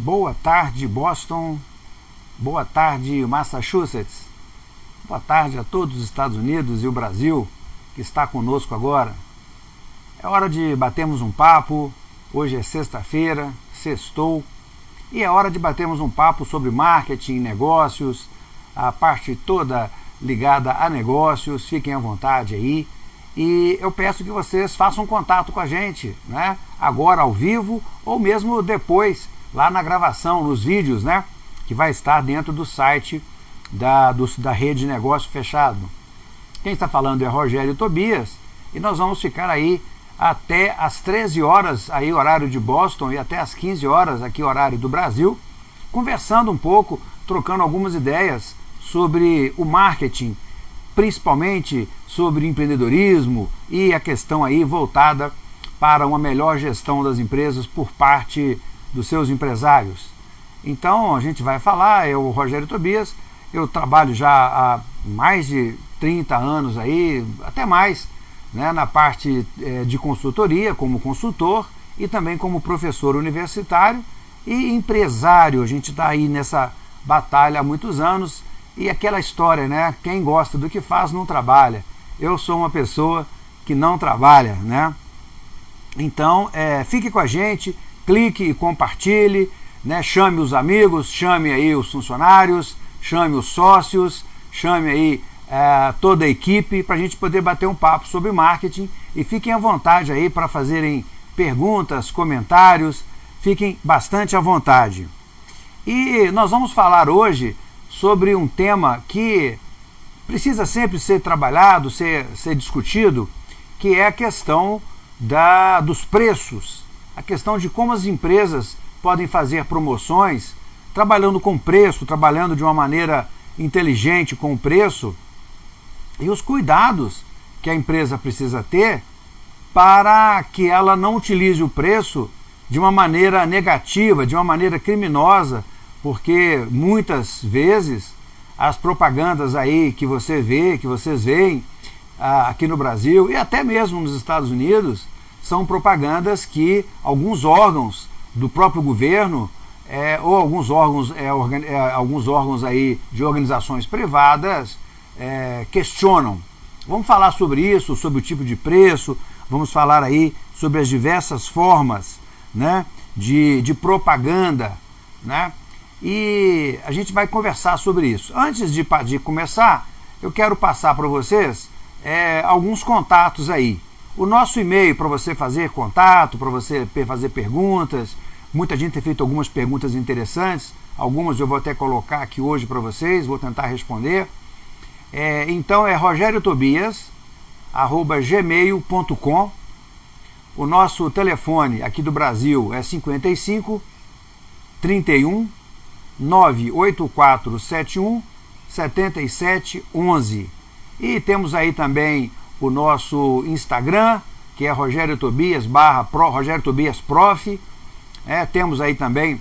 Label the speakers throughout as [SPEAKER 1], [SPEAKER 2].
[SPEAKER 1] Boa tarde, Boston. Boa tarde, Massachusetts. Boa tarde a todos os Estados Unidos e o Brasil que está conosco agora. É hora de batermos um papo. Hoje é sexta-feira, sextou. E é hora de batermos um papo sobre marketing, negócios, a parte toda ligada a negócios. Fiquem à vontade aí. E eu peço que vocês façam contato com a gente, né? Agora ao vivo ou mesmo depois lá na gravação, nos vídeos, né? Que vai estar dentro do site da, do, da rede de negócio fechado. Quem está falando é Rogério Tobias e nós vamos ficar aí até às 13 horas, aí horário de Boston, e até às 15 horas, aqui horário do Brasil, conversando um pouco, trocando algumas ideias sobre o marketing, principalmente sobre empreendedorismo e a questão aí voltada para uma melhor gestão das empresas por parte dos seus empresários. Então a gente vai falar, eu, Rogério Tobias, eu trabalho já há mais de 30 anos aí, até mais, né, na parte é, de consultoria, como consultor e também como professor universitário e empresário. A gente está aí nessa batalha há muitos anos e aquela história, né? Quem gosta do que faz não trabalha. Eu sou uma pessoa que não trabalha, né? Então, é, fique com a gente, clique e compartilhe, né? chame os amigos, chame aí os funcionários, chame os sócios, chame aí é, toda a equipe para a gente poder bater um papo sobre marketing e fiquem à vontade aí para fazerem perguntas, comentários, fiquem bastante à vontade. E nós vamos falar hoje sobre um tema que precisa sempre ser trabalhado, ser, ser discutido, que é a questão da, dos preços a questão de como as empresas podem fazer promoções, trabalhando com preço, trabalhando de uma maneira inteligente com o preço, e os cuidados que a empresa precisa ter para que ela não utilize o preço de uma maneira negativa, de uma maneira criminosa, porque muitas vezes as propagandas aí que você vê, que vocês veem ah, aqui no Brasil e até mesmo nos Estados Unidos, são propagandas que alguns órgãos do próprio governo é, ou alguns órgãos, é, organ, é, alguns órgãos aí de organizações privadas é, questionam. Vamos falar sobre isso, sobre o tipo de preço, vamos falar aí sobre as diversas formas né, de, de propaganda, né? E a gente vai conversar sobre isso. Antes de, de começar, eu quero passar para vocês é, alguns contatos aí. O nosso e-mail para você fazer contato, para você fazer perguntas. Muita gente tem feito algumas perguntas interessantes. Algumas eu vou até colocar aqui hoje para vocês, vou tentar responder. É, então é rogeriotobias@gmail.com. O nosso telefone aqui do Brasil é 55 31 98471 7711. E temos aí também o nosso Instagram, que é Rogério Tobias, barra Pro, Rogério Tobias Prof. É, temos aí também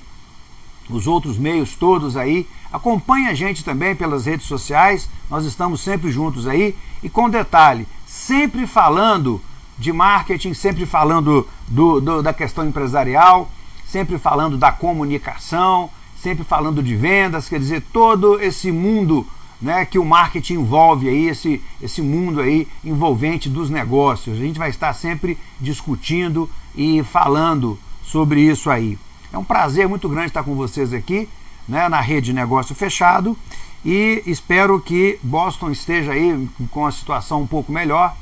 [SPEAKER 1] os outros meios todos aí. Acompanhe a gente também pelas redes sociais, nós estamos sempre juntos aí. E com detalhe, sempre falando de marketing, sempre falando do, do, da questão empresarial, sempre falando da comunicação, sempre falando de vendas, quer dizer, todo esse mundo né, que o marketing envolve aí, esse, esse mundo aí envolvente dos negócios. A gente vai estar sempre discutindo e falando sobre isso aí. É um prazer muito grande estar com vocês aqui, né, na rede Negócio Fechado, e espero que Boston esteja aí com a situação um pouco melhor.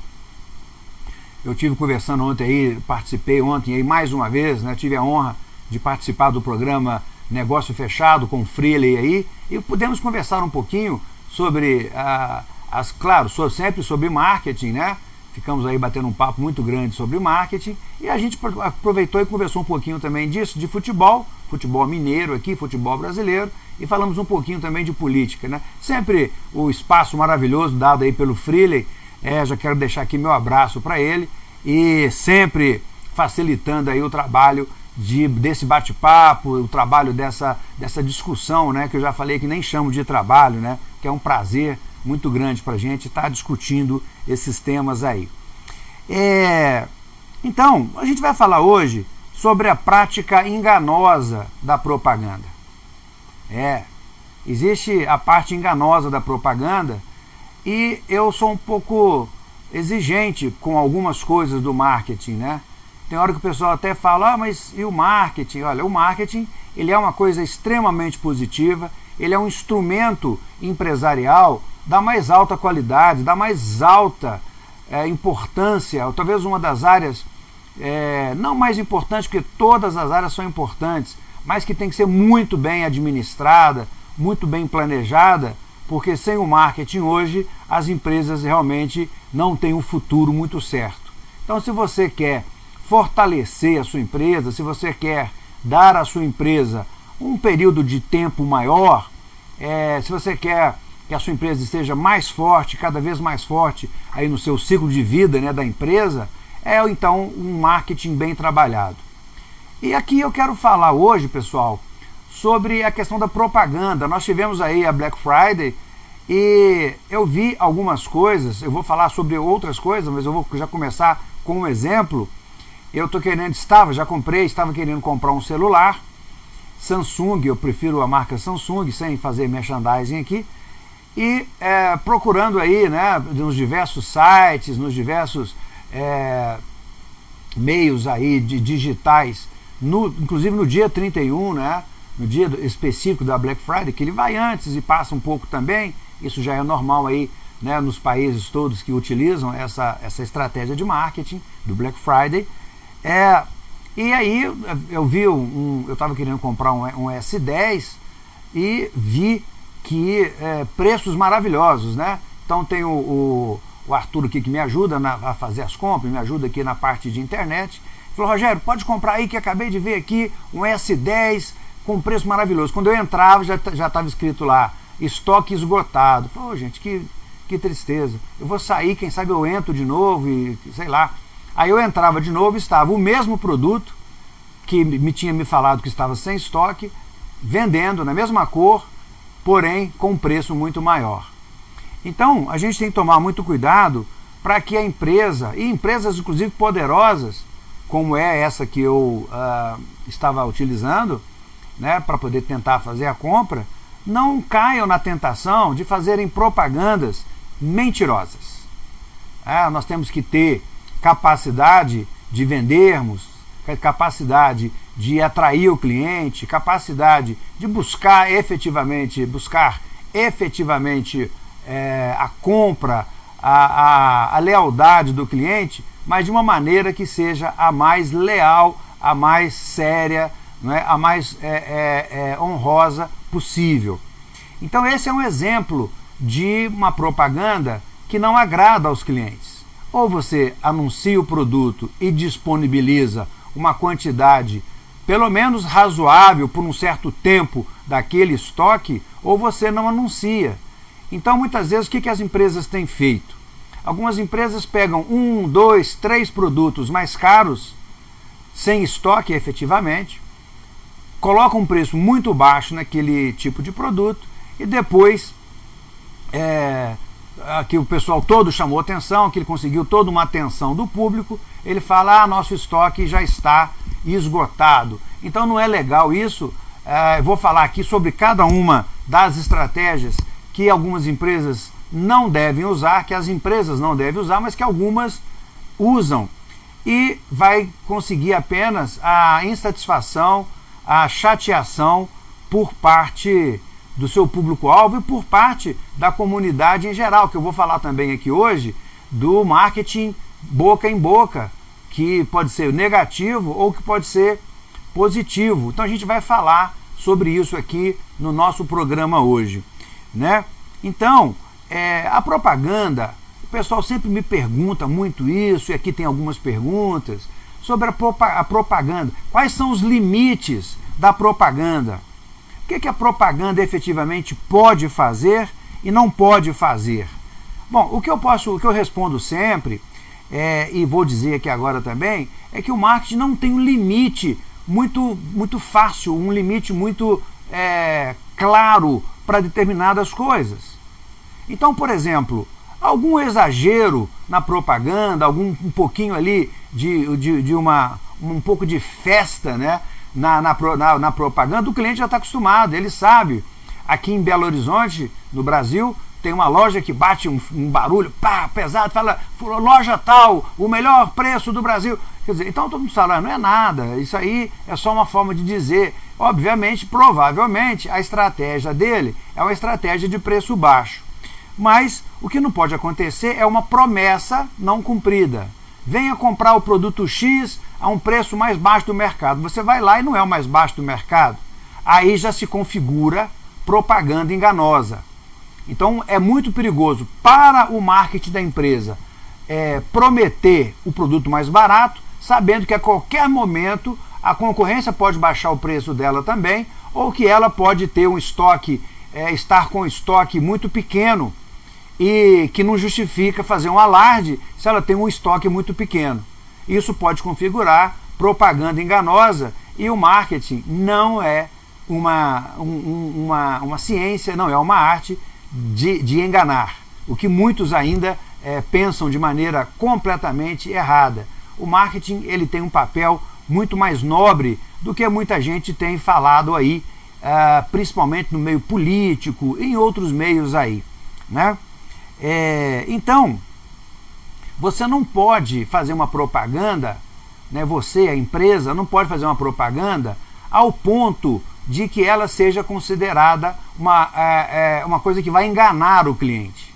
[SPEAKER 1] Eu tive conversando ontem aí, participei ontem aí mais uma vez, né, tive a honra de participar do programa Negócio Fechado com o Freely aí, e pudemos conversar um pouquinho sobre, ah, as, claro, sempre sobre marketing, né? Ficamos aí batendo um papo muito grande sobre marketing e a gente aproveitou e conversou um pouquinho também disso, de futebol, futebol mineiro aqui, futebol brasileiro, e falamos um pouquinho também de política, né? Sempre o espaço maravilhoso dado aí pelo Freely, é, já quero deixar aqui meu abraço para ele e sempre facilitando aí o trabalho de, desse bate-papo, o trabalho dessa, dessa discussão, né, que eu já falei que nem chamo de trabalho, né, que é um prazer muito grande para a gente estar tá discutindo esses temas aí. É, então, a gente vai falar hoje sobre a prática enganosa da propaganda. É, existe a parte enganosa da propaganda e eu sou um pouco exigente com algumas coisas do marketing, né? Tem hora que o pessoal até fala, ah, mas e o marketing? Olha, o marketing ele é uma coisa extremamente positiva, ele é um instrumento empresarial da mais alta qualidade, da mais alta é, importância, ou talvez uma das áreas é, não mais importante, porque todas as áreas são importantes, mas que tem que ser muito bem administrada, muito bem planejada, porque sem o marketing hoje as empresas realmente não têm um futuro muito certo. Então, se você quer fortalecer a sua empresa, se você quer dar à sua empresa um período de tempo maior, é, se você quer que a sua empresa esteja mais forte, cada vez mais forte aí no seu ciclo de vida né, da empresa, é então um marketing bem trabalhado. E aqui eu quero falar hoje, pessoal, sobre a questão da propaganda. Nós tivemos aí a Black Friday e eu vi algumas coisas, eu vou falar sobre outras coisas, mas eu vou já começar com um exemplo eu tô querendo, estava, já comprei, estava querendo comprar um celular, Samsung, eu prefiro a marca Samsung, sem fazer merchandising aqui, e é, procurando aí, né, nos diversos sites, nos diversos é, meios aí de digitais, no, inclusive no dia 31, né, no dia específico da Black Friday, que ele vai antes e passa um pouco também, isso já é normal aí né, nos países todos que utilizam essa, essa estratégia de marketing do Black Friday, é, e aí eu vi um, eu estava querendo comprar um, um, S10 e vi que é, preços maravilhosos, né? Então tem o, o, o aqui que me ajuda na, a fazer as compras, me ajuda aqui na parte de internet. Falou, Rogério, pode comprar aí que acabei de ver aqui um S10 com preço maravilhoso. Quando eu entrava já já estava escrito lá estoque esgotado. Falou, oh, gente, que que tristeza. Eu vou sair, quem sabe eu entro de novo e sei lá. Aí eu entrava de novo, estava o mesmo produto que me tinha me falado que estava sem estoque, vendendo na mesma cor, porém com um preço muito maior. Então, a gente tem que tomar muito cuidado para que a empresa, e empresas inclusive poderosas, como é essa que eu uh, estava utilizando, né, para poder tentar fazer a compra, não caiam na tentação de fazerem propagandas mentirosas. É, nós temos que ter capacidade de vendermos, capacidade de atrair o cliente, capacidade de buscar efetivamente, buscar efetivamente é, a compra, a, a, a lealdade do cliente, mas de uma maneira que seja a mais leal, a mais séria, não é? a mais é, é, é honrosa possível. Então esse é um exemplo de uma propaganda que não agrada aos clientes. Ou você anuncia o produto e disponibiliza uma quantidade pelo menos razoável por um certo tempo daquele estoque, ou você não anuncia. Então, muitas vezes, o que, as empresas têm feito? Algumas empresas pegam um, dois, três produtos mais caros, sem estoque efetivamente, colocam um preço muito baixo naquele tipo de produto e depois é, que o pessoal todo chamou atenção, que ele conseguiu toda uma atenção do público, ele fala, ah, nosso estoque já está esgotado. Então não é legal isso, é, vou falar aqui sobre cada uma das estratégias que algumas empresas não devem usar, que as empresas não devem usar, mas que algumas usam. E vai conseguir apenas a insatisfação, a chateação por parte do seu público-alvo e por parte da comunidade em geral, que eu vou falar também aqui hoje, do marketing boca em boca, que pode ser negativo ou que pode ser positivo. Então a gente vai falar sobre isso aqui no nosso programa hoje. Né? Então, é, a propaganda, o pessoal sempre me pergunta muito isso, e aqui tem algumas perguntas, sobre a, a propaganda. Quais são os limites da propaganda? O que, que a propaganda efetivamente pode fazer e não pode fazer? Bom, o que eu posso, o que eu respondo sempre, é, e vou dizer aqui agora também, é que o marketing não tem um limite muito, muito fácil, um limite muito é, claro para determinadas coisas. Então, por exemplo, algum exagero na propaganda, algum um pouquinho ali de, de, de uma, um pouco de festa né, na, na, na, na propaganda, o cliente já está acostumado, ele sabe. Aqui em Belo Horizonte, no Brasil, tem uma loja que bate um, um, barulho, pá, pesado, fala, loja tal, o melhor preço do Brasil. Quer dizer, então todo mundo fala, não é nada, isso aí é só uma forma de dizer. Obviamente, provavelmente, a estratégia dele é uma estratégia de preço baixo. Mas o que não pode acontecer é uma promessa não cumprida. Venha comprar o produto X a um preço mais baixo do mercado. Você vai lá e não é o mais baixo do mercado. Aí já se configura propaganda enganosa. Então é muito perigoso para o marketing da empresa é, prometer o produto mais barato, sabendo que a qualquer momento a concorrência pode baixar o preço dela também, ou que ela pode ter um estoque, é, estar com um estoque muito pequeno e que não justifica fazer um alarde se ela tem um estoque muito pequeno. Isso pode configurar propaganda enganosa e o marketing não é uma, um, uma, uma ciência, não é uma arte de, de enganar, o que muitos ainda é, pensam de maneira completamente errada. O marketing ele tem um papel muito mais nobre do que muita gente tem falado aí, uh, principalmente no meio político em outros meios aí. Né? É, então, você não pode fazer uma propaganda, né, você, a empresa, não pode fazer uma propaganda ao ponto de que ela seja considerada uma, é, é, uma coisa que vai enganar o cliente.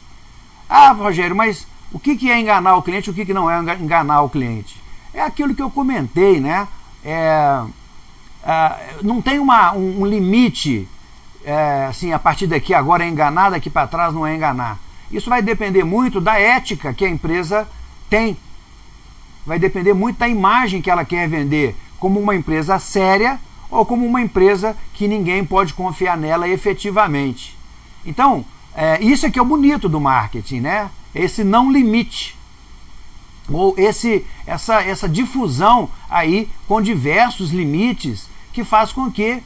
[SPEAKER 1] Ah, Rogério, mas o que, que é enganar o cliente o que, que não é enganar o cliente? É aquilo que eu comentei, né? É, é, não tem uma, um, um limite, é, assim, a partir daqui agora é enganar, daqui para trás não é enganar. Isso vai depender muito da ética que a empresa tem. Vai depender muito da imagem que ela quer vender, como uma empresa séria ou como uma empresa que ninguém pode confiar nela efetivamente. Então, é, isso é que é o bonito do marketing, né? Esse não limite. Ou esse, essa, essa difusão aí com diversos limites que faz com que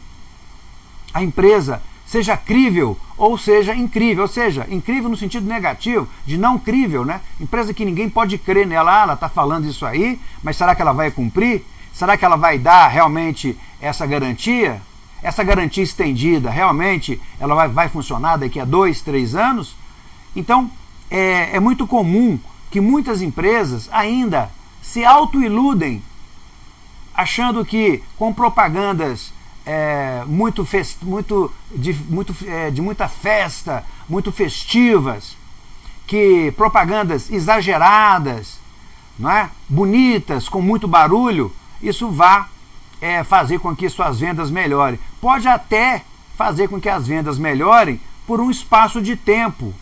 [SPEAKER 1] a empresa seja crível ou seja incrível, ou seja, incrível no sentido negativo, de não crível, né? Empresa que ninguém pode crer nela, ah, ela está falando isso aí, mas será que ela vai cumprir? Será que ela vai dar realmente essa garantia? Essa garantia estendida, realmente, ela vai, vai funcionar daqui a dois, três anos? Então, é, é muito comum que muitas empresas ainda se autoiludem achando que com propagandas é, muito, fest, muito, de, muito é, de muita festa, muito festivas, que propagandas exageradas, não é? bonitas, com muito barulho, isso vá é, fazer com que suas vendas melhorem. Pode até fazer com que as vendas melhorem por um espaço de tempo,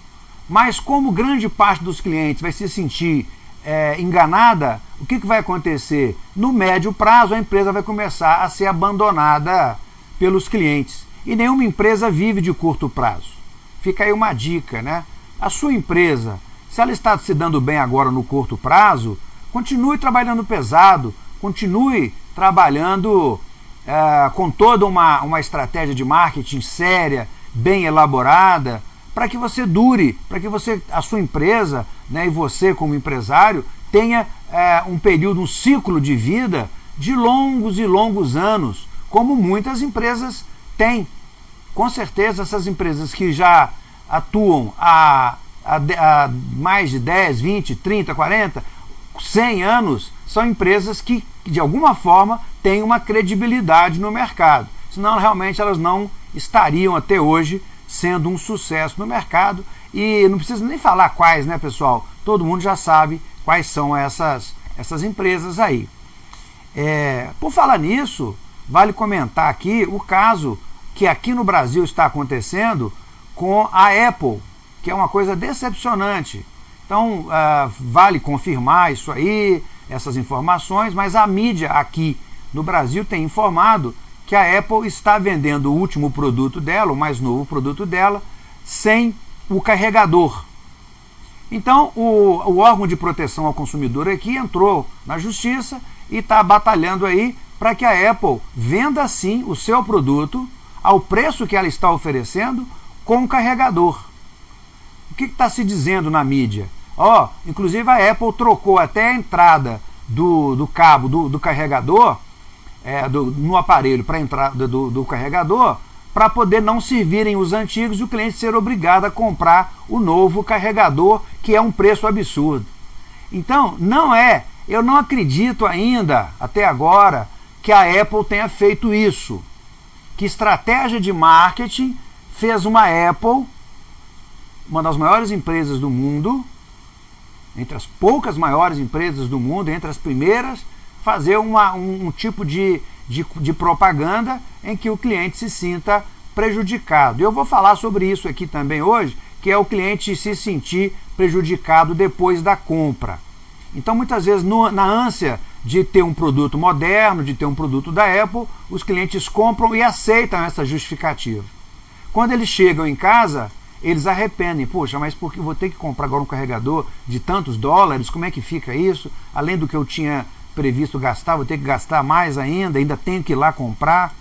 [SPEAKER 1] mas como grande parte dos clientes vai se sentir é, enganada, o que, que vai acontecer? No médio prazo, a empresa vai começar a ser abandonada pelos clientes. E nenhuma empresa vive de curto prazo. Fica aí uma dica, né? A sua empresa, se ela está se dando bem agora no curto prazo, continue trabalhando pesado, continue trabalhando é, com toda uma, uma estratégia de marketing séria, bem elaborada, para que você dure, para que você, a sua empresa né, e você como empresário tenha é, um período, um ciclo de vida de longos e longos anos, como muitas empresas têm. Com certeza essas empresas que já atuam há, há, há mais de 10, 20, 30, 40, 100 anos, são empresas que, de alguma forma, têm uma credibilidade no mercado. Senão, realmente, elas não estariam até hoje sendo um sucesso no mercado. E não precisa nem falar quais, né, pessoal? Todo mundo já sabe quais são essas, essas empresas aí. É, por falar nisso, vale comentar aqui o caso que aqui no Brasil está acontecendo com a Apple, que é uma coisa decepcionante. Então, uh, vale confirmar isso aí, essas informações, mas a mídia aqui no Brasil tem informado que a Apple está vendendo o último produto dela, o mais novo produto dela, sem o carregador. Então, o, o órgão de proteção ao consumidor aqui entrou na justiça e está batalhando aí para que a Apple venda sim o seu produto ao preço que ela está oferecendo com o carregador. O que está se dizendo na mídia? Ó, oh, inclusive a Apple trocou até a entrada do, do cabo do, do carregador é, do, no aparelho para entrada do, do carregador para poder não servirem os antigos e o cliente ser obrigado a comprar o novo carregador, que é um preço absurdo. Então, não é, eu não acredito ainda, até agora, que a Apple tenha feito isso. Que estratégia de marketing fez uma Apple, uma das maiores empresas do mundo, entre as poucas maiores empresas do mundo, entre as primeiras, fazer uma, um, um tipo de, de, de propaganda em que o cliente se sinta prejudicado. Eu vou falar sobre isso aqui também hoje, que é o cliente se sentir prejudicado depois da compra. Então, muitas vezes, no, na ânsia de ter um produto moderno, de ter um produto da Apple, os clientes compram e aceitam essa justificativa. Quando eles chegam em casa, eles arrependem. Poxa, mas porque vou ter que comprar agora um carregador de tantos dólares? Como é que fica isso? Além do que eu tinha previsto gastar, vou ter que gastar mais ainda, ainda tenho que ir lá comprar.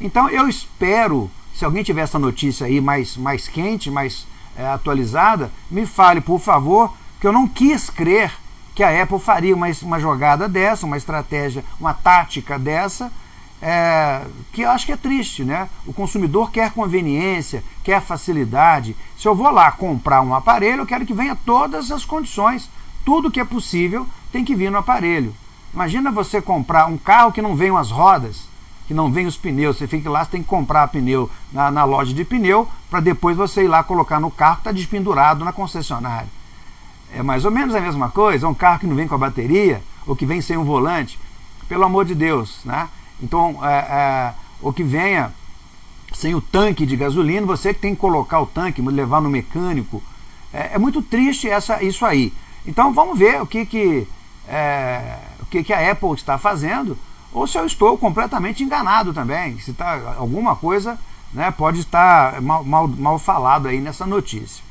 [SPEAKER 1] Então eu espero, se alguém tiver essa notícia aí mais, mais quente, mais é, atualizada, me fale, por favor, que eu não quis crer que a Apple faria uma, uma jogada dessa, uma estratégia, uma tática dessa, é, que eu acho que é triste, né? O consumidor quer conveniência, quer facilidade. Se eu vou lá comprar um aparelho, eu quero que venha todas as condições. Tudo que é possível tem que vir no aparelho. Imagina você comprar um carro que não vem as rodas, que não vem os pneus. Você fica lá, você tem que comprar pneu na, na loja de pneu para depois você ir lá colocar no carro que está despendurado na concessionária. É mais ou menos a mesma coisa, é um carro que não vem com a bateria ou que vem sem um volante. Pelo amor de Deus, né? Então, é, é, ou que venha sem o tanque de gasolina, você que tem que colocar o tanque, levar no mecânico. É, é muito triste essa, isso aí. Então vamos ver o que, que é, o que, que a Apple está fazendo, ou se eu estou completamente enganado também, se tá, alguma coisa né, pode estar mal, mal, mal falado aí nessa notícia.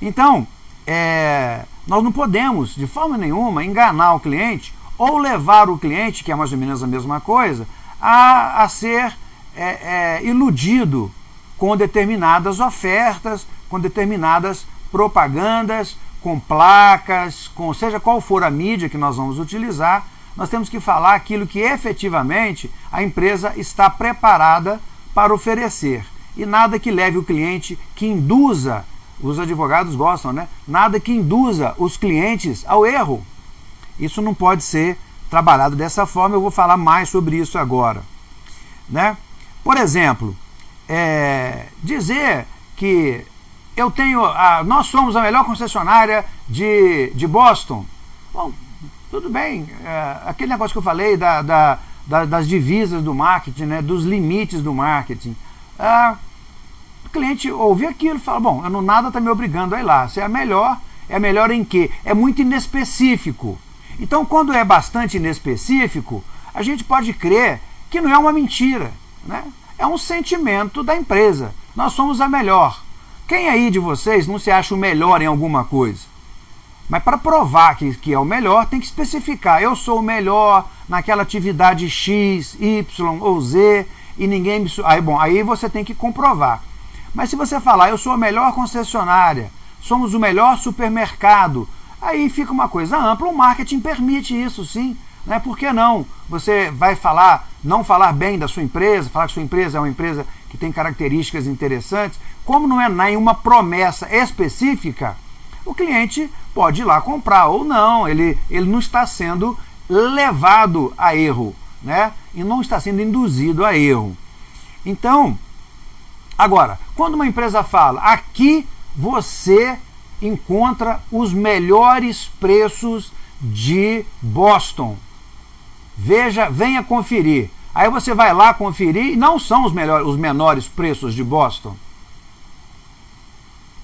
[SPEAKER 1] Então, é, nós não podemos, de forma nenhuma, enganar o cliente ou levar o cliente, que é mais ou menos a mesma coisa, a, a ser é, é, iludido com determinadas ofertas, com determinadas propagandas, com placas, com seja qual for a mídia que nós vamos utilizar, nós temos que falar aquilo que efetivamente a empresa está preparada para oferecer. E nada que leve o cliente, que induza, os advogados gostam, né? Nada que induza os clientes ao erro. Isso não pode ser trabalhado dessa forma, eu vou falar mais sobre isso agora. Né? Por exemplo, é, dizer que eu tenho, a, nós somos a melhor concessionária de, de Boston. Bom, tudo bem, é, aquele negócio que eu falei da, da, da, das divisas do marketing, né, dos limites do marketing. É, o cliente ouve aquilo e fala, bom, não, nada está me obrigando a ir lá. Se é melhor, é melhor em quê? É muito inespecífico. Então, quando é bastante inespecífico, a gente pode crer que não é uma mentira. Né? É um sentimento da empresa. Nós somos a melhor. Quem aí de vocês não se acha o melhor em alguma coisa? Mas para provar que, que é o melhor, tem que especificar. Eu sou o melhor naquela atividade X, Y ou Z e ninguém me. Aí, bom, aí você tem que comprovar. Mas se você falar, eu sou a melhor concessionária, somos o melhor supermercado, aí fica uma coisa ampla. O marketing permite isso, sim. Né? Por que não? Você vai falar, não falar bem da sua empresa, falar que sua empresa é uma empresa que tem características interessantes, como não é nenhuma promessa específica, o cliente pode ir lá comprar ou não, ele, ele não está sendo levado a erro, né? E não está sendo induzido a erro. Então, agora, quando uma empresa fala, aqui você encontra os melhores preços de Boston. Veja, venha conferir. Aí você vai lá conferir e não são os, melhores, os menores preços de Boston.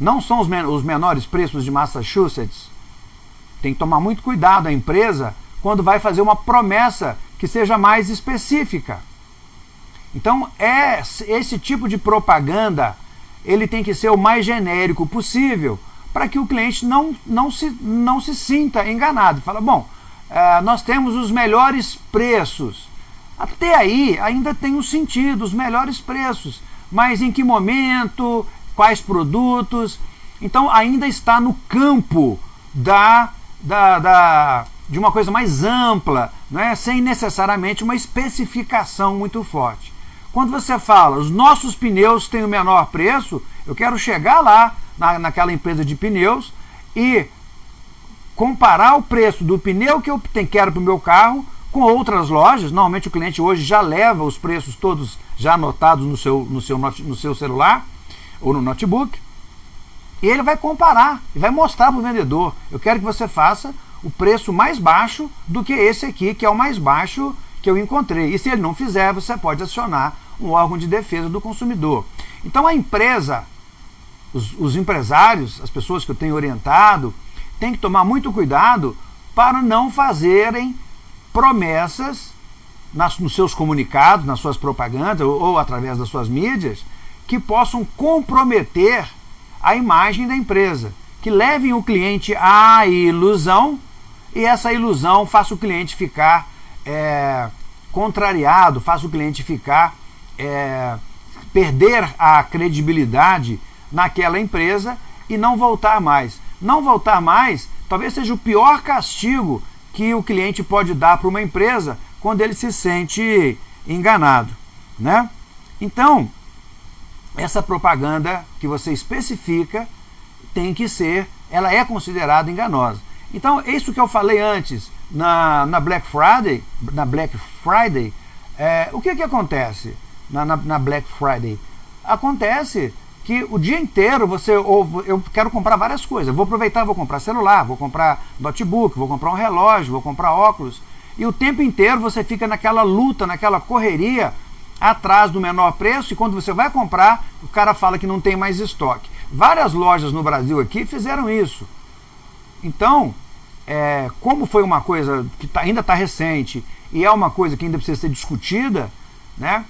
[SPEAKER 1] Não são os, men os menores preços de Massachusetts. Tem que tomar muito cuidado a empresa quando vai fazer uma promessa que seja mais específica. Então, é esse tipo de propaganda, ele tem que ser o mais genérico possível, para que o cliente não, não, se, não se sinta enganado. Fala, bom, uh, nós temos os melhores preços. Até aí ainda tem um sentido, os melhores preços. Mas em que momento, quais produtos? Então ainda está no campo da, da, da, de uma coisa mais ampla, não é? sem necessariamente uma especificação muito forte. Quando você fala, os nossos pneus têm o menor preço, eu quero chegar lá na, naquela empresa de pneus e comparar o preço do pneu que eu quero para o meu carro com outras lojas. Normalmente o cliente hoje já leva os preços todos já anotados no seu, no seu, no seu celular ou no notebook. E ele vai comparar e vai mostrar para o vendedor. Eu quero que você faça o preço mais baixo do que esse aqui, que é o mais baixo que eu encontrei. E se ele não fizer, você pode acionar um órgão de defesa do consumidor. Então a empresa, os, os empresários, as pessoas que eu tenho orientado, têm que tomar muito cuidado para não fazerem promessas nas, nos seus comunicados, nas suas propagandas ou, ou através das suas mídias, que possam comprometer a imagem da empresa, que levem o cliente à ilusão e essa ilusão faça o cliente ficar é, contrariado, faça o cliente ficar é, perder a credibilidade naquela empresa e não voltar mais. Não voltar mais talvez seja o pior castigo que o cliente pode dar para uma empresa quando ele se sente enganado. Né? Então, essa propaganda que você especifica tem que ser, ela é considerada enganosa. Então, isso que eu falei antes, na, na Black Friday, na Black Friday, é, o que que acontece na, na, na, Black Friday? Acontece que o dia inteiro você, ou, eu quero comprar várias coisas, vou aproveitar, vou comprar celular, vou comprar notebook, vou comprar um relógio, vou comprar óculos, e o tempo inteiro você fica naquela luta, naquela correria, atrás do menor preço e quando você vai comprar, o cara fala que não tem mais estoque. Várias lojas no Brasil aqui fizeram isso. Então, é, como foi uma coisa que tá, ainda está recente e é uma coisa que ainda precisa ser discutida, né?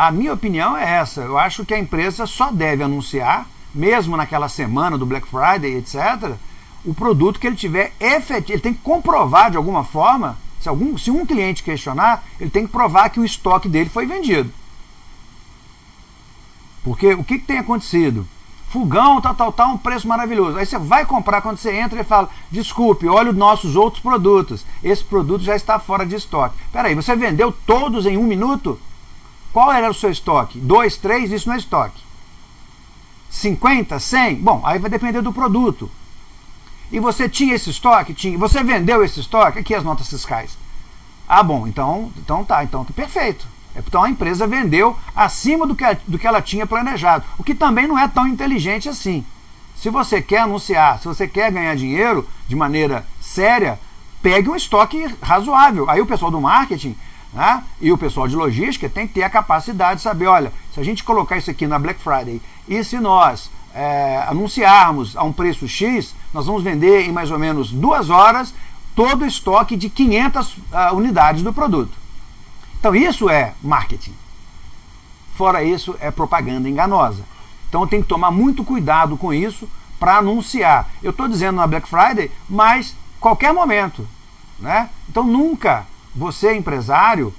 [SPEAKER 1] A minha opinião é essa. Eu acho que a empresa só deve anunciar, mesmo naquela semana do Black Friday, etc., o produto que ele tiver efetivo. Ele tem que comprovar de alguma forma se, algum, se um cliente questionar, ele tem que provar que o estoque dele foi vendido. Porque o que, que tem acontecido? Fogão, tal, tal, tal, um preço maravilhoso. Aí você vai comprar quando você entra e fala: desculpe, olha os nossos outros produtos. Esse produto já está fora de estoque. Peraí, você vendeu todos em um minuto? Qual era o seu estoque? Dois, três, isso não é estoque. 50, 100? Bom, aí vai depender do produto. E você tinha esse estoque? Tinha. Você vendeu esse estoque? Aqui as notas fiscais. Ah, bom, então, então tá, então tá perfeito. Então a empresa vendeu acima do que, do que ela tinha planejado, o que também não é tão inteligente assim. Se você quer anunciar, se você quer ganhar dinheiro de maneira séria, pegue um estoque razoável. Aí o pessoal do marketing né, e o pessoal de logística tem que ter a capacidade de saber, olha, se a gente colocar isso aqui na Black Friday e se nós é, anunciarmos a um preço X, nós vamos vender em mais ou menos duas horas todo o estoque de 500 uh, ah, unidades do produto. Então isso é marketing. Fora isso, é propaganda enganosa. Então tem que tomar muito cuidado com isso para anunciar. Eu estou dizendo na Black Friday, mas qualquer momento. Né? Então nunca você, empresário,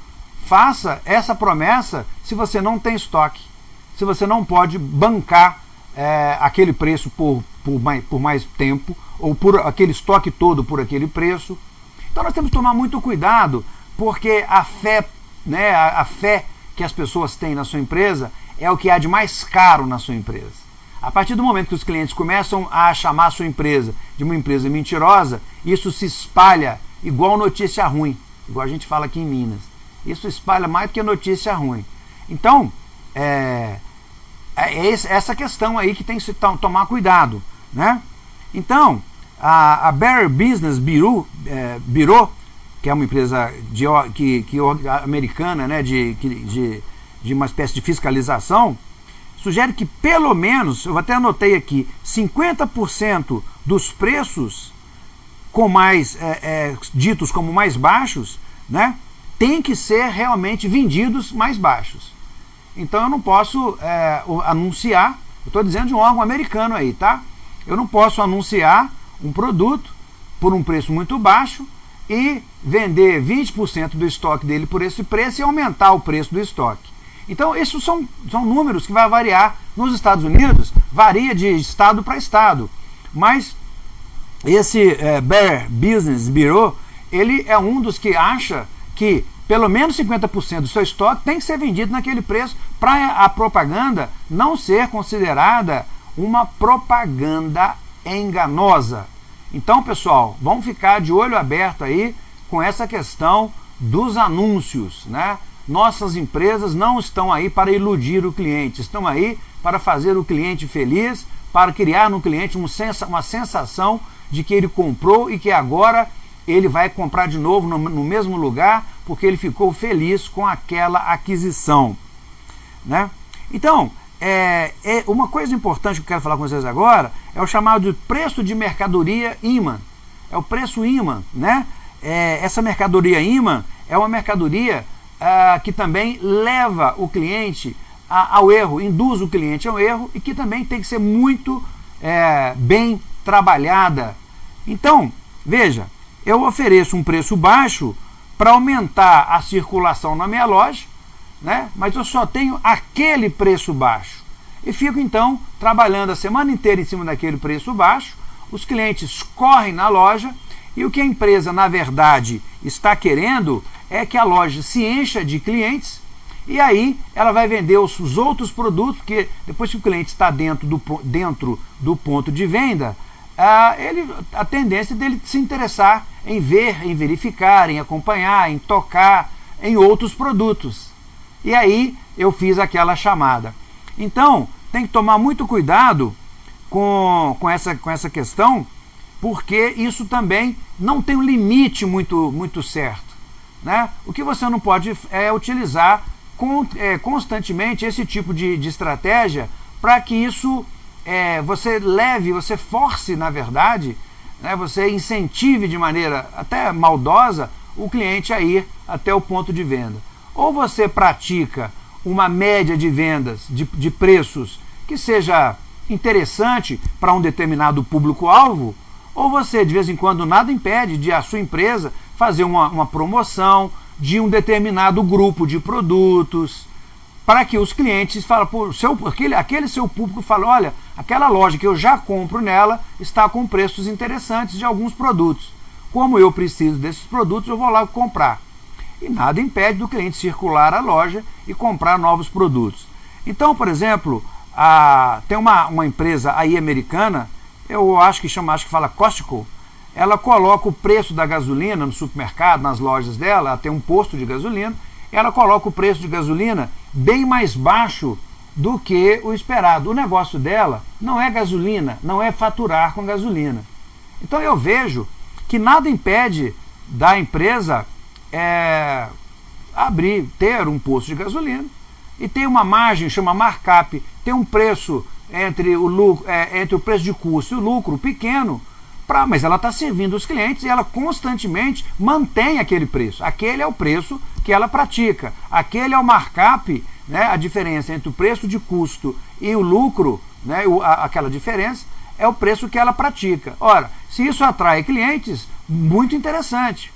[SPEAKER 1] faça essa promessa se você não tem estoque, se você não pode bancar é, aquele preço por, por, mais, por mais tempo, ou por aquele estoque todo por aquele preço. Então nós temos que tomar muito cuidado, porque a fé, né, a, a fé que as pessoas têm na sua empresa é o que há de mais caro na sua empresa. A partir do momento que os clientes começam a chamar a sua empresa de uma empresa mentirosa, isso se espalha igual notícia ruim, igual a gente fala aqui em Minas. Isso espalha mais do que notícia ruim. Então, é, é, essa questão aí que tem que se tomar cuidado. Né? Então, a, a Better Business Bureau, é, Bureau, que é uma empresa de, que, que, americana né, de, de, de uma espécie de fiscalização, sugere que pelo menos, eu até anotei aqui, 50% dos preços com mais é, é, ditos como mais baixos, né, tem que ser realmente vendidos mais baixos. Então eu não posso é, anunciar, eu estou dizendo de um órgão americano aí, tá? Eu não posso anunciar um produto por um preço muito baixo e vender 20% do estoque dele por esse preço e aumentar o preço do estoque. Então, esses são, são números que vai variar nos Estados Unidos. varia de estado para estado. Mas esse é, Bear Business Bureau, ele é um dos que acha que pelo menos 50% do seu estoque tem que ser vendido naquele preço para a propaganda não ser considerada uma propaganda enganosa. Então, pessoal, vamos ficar de olho aberto aí com essa questão dos anúncios, né? Nossas empresas não estão aí para iludir o cliente, estão aí para fazer o cliente feliz, para criar no cliente uma sensação de que ele comprou e que agora ele vai comprar de novo no, no mesmo lugar porque ele ficou feliz com aquela aquisição. Né? Então, é, é, uma coisa importante que eu quero falar com vocês agora é o chamado de preço de mercadoria imã. É o preço imã. Né? É, essa mercadoria imã é uma mercadoria ah, que também leva o cliente a, ao erro, induz o cliente ao erro e que também tem que ser muito é, bem trabalhada. Então, veja, eu ofereço um preço baixo para aumentar a circulação na minha loja, né? mas eu só tenho aquele preço baixo. E fico então trabalhando a semana inteira em cima daquele preço baixo, os clientes correm na loja e o que a empresa, na verdade, está querendo é que a loja se encha de clientes e aí ela vai vender os, os outros produtos, porque depois que o cliente está dentro do, dentro do ponto de venda, ah, ele, a tendência dele se interessar em ver, em verificar, em acompanhar, em tocar em outros produtos. E aí eu fiz aquela chamada. Então, tem que tomar muito cuidado com, com, essa, com essa questão, porque isso também não tem um limite muito, muito certo. Né? O que você não pode é utilizar com, é, constantemente esse tipo de, de estratégia para que isso é, você leve, você force, na verdade, né, você incentive de maneira até maldosa o cliente a ir até o ponto de venda. Ou você pratica uma média de vendas, de, de preços, que seja interessante para um determinado público-alvo, ou você, de vez em quando, nada impede de a sua empresa fazer uma, uma promoção de um determinado grupo de produtos, para que os clientes falem, pô, seu, aquele, aquele seu público fala, olha, aquela loja que eu já compro nela está com preços interessantes de alguns produtos. Como eu preciso desses produtos, eu vou lá comprar. E nada impede do cliente circular a loja e comprar novos produtos. Então, por exemplo, a, tem uma, uma empresa aí americana, eu acho que chama, acho que fala Costco, ela coloca o preço da gasolina no supermercado, nas lojas dela, ela tem um posto de gasolina, ela coloca o preço de gasolina bem mais baixo do que o esperado. O negócio dela não é gasolina, não é faturar com gasolina. Então eu vejo que nada impede da empresa é, abrir, ter um posto de gasolina e tem uma margem, chama markup, tem um preço entre o, lucro, é, entre o preço de custo e o lucro pequeno, pra, mas ela está servindo os clientes e ela constantemente mantém aquele preço. Aquele é o preço que ela pratica. Aquele é o markup, né, a diferença entre o preço de custo e o lucro, né, o, a, aquela diferença, é o preço que ela pratica. Ora, se isso atrai clientes, muito interessante.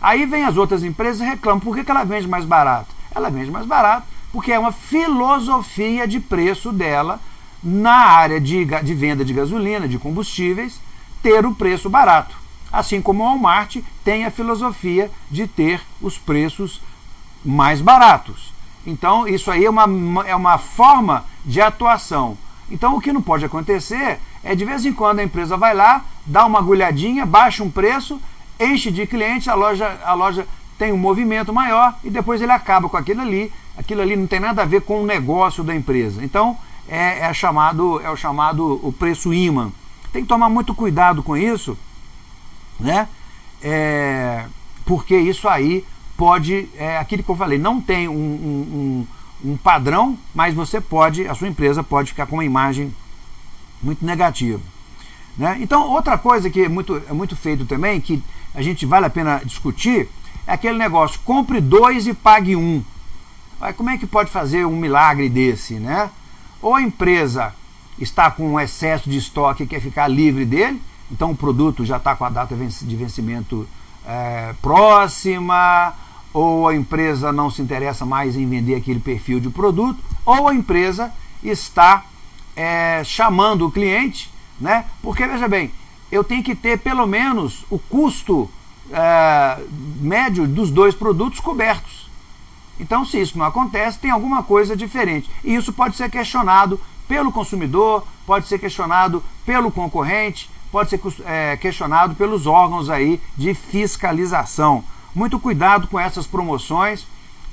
[SPEAKER 1] Aí vem as outras empresas e reclamam, por que, que ela vende mais barato? Ela vende mais barato porque é uma filosofia de preço dela na área de, de venda de gasolina, de combustíveis, ter o preço barato. Assim como o Walmart tem a filosofia de ter os preços mais baratos. Então, isso aí é uma, é uma forma de atuação. Então, o que não pode acontecer é de vez em quando a empresa vai lá, dá uma agulhadinha, baixa um preço, enche de clientes, a loja, a loja tem um movimento maior e depois ele acaba com aquilo ali. Aquilo ali não tem nada a ver com o negócio da empresa. Então, é, é chamado, é o chamado o preço imã. Tem que tomar muito cuidado com isso, né? É, porque isso aí pode, é aquilo que eu falei, não tem um, um, um, padrão, mas você pode, a sua empresa pode ficar com uma imagem muito negativa. Né? Então, outra coisa que é muito, é muito feito também, que a gente vale a pena discutir, é aquele negócio, compre dois e pague um. Como é que pode fazer um milagre desse, né? Ou a empresa está com um excesso de estoque e quer ficar livre dele, então o produto já está com a data de vencimento é, próxima, ou a empresa não se interessa mais em vender aquele perfil de produto, ou a empresa está é, chamando o cliente, né? porque veja bem, eu tenho que ter pelo menos o custo é, médio dos dois produtos cobertos. Então, se isso não acontece, tem alguma coisa diferente. E isso pode ser questionado pelo consumidor, pode ser questionado pelo concorrente, pode ser é, questionado pelos órgãos aí de fiscalização. Muito cuidado com essas promoções,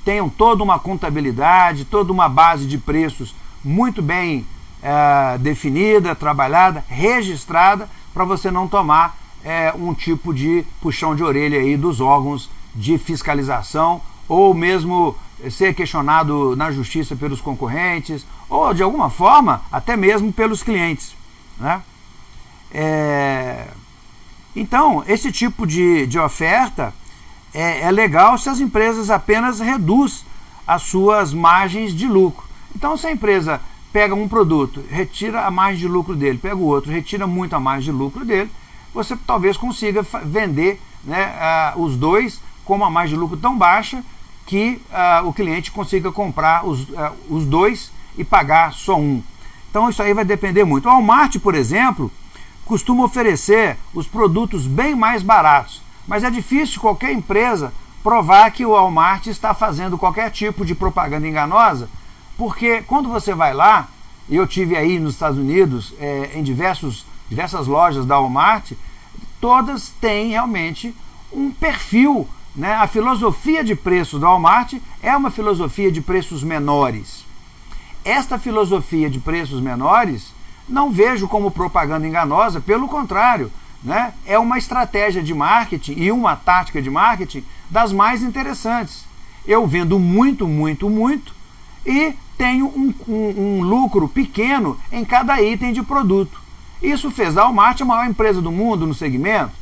[SPEAKER 1] tenham toda uma contabilidade, toda uma base de preços muito bem é, definida, trabalhada, registrada, para você não tomar é, um tipo de puxão de orelha aí dos órgãos de fiscalização ou mesmo ser questionado na justiça pelos concorrentes ou de alguma forma até mesmo pelos clientes. Né? É... Então, esse tipo de, de oferta é, é, legal se as empresas apenas reduz as suas margens de lucro. Então, se a empresa pega um produto, retira a margem de lucro dele, pega o outro, retira muito a margem de lucro dele, você talvez consiga vender né, uh, os dois com uma margem de lucro tão baixa que uh, o cliente consiga comprar os, uh, os dois e pagar só um. Então isso aí vai depender muito. O Walmart, por exemplo, costuma oferecer os produtos bem mais baratos, mas é difícil qualquer empresa provar que o Walmart está fazendo qualquer tipo de propaganda enganosa, porque quando você vai lá, e eu tive aí nos Estados Unidos, é, em diversos, diversas lojas da Walmart, todas têm realmente um perfil né? A filosofia de preço da Walmart é uma filosofia de preços menores. Esta filosofia de preços menores não vejo como propaganda enganosa, pelo contrário, né? é uma estratégia de marketing e uma tática de marketing das mais interessantes. Eu vendo muito, muito, muito e tenho um, um, um lucro pequeno em cada item de produto. Isso fez da Walmart a maior empresa do mundo no segmento.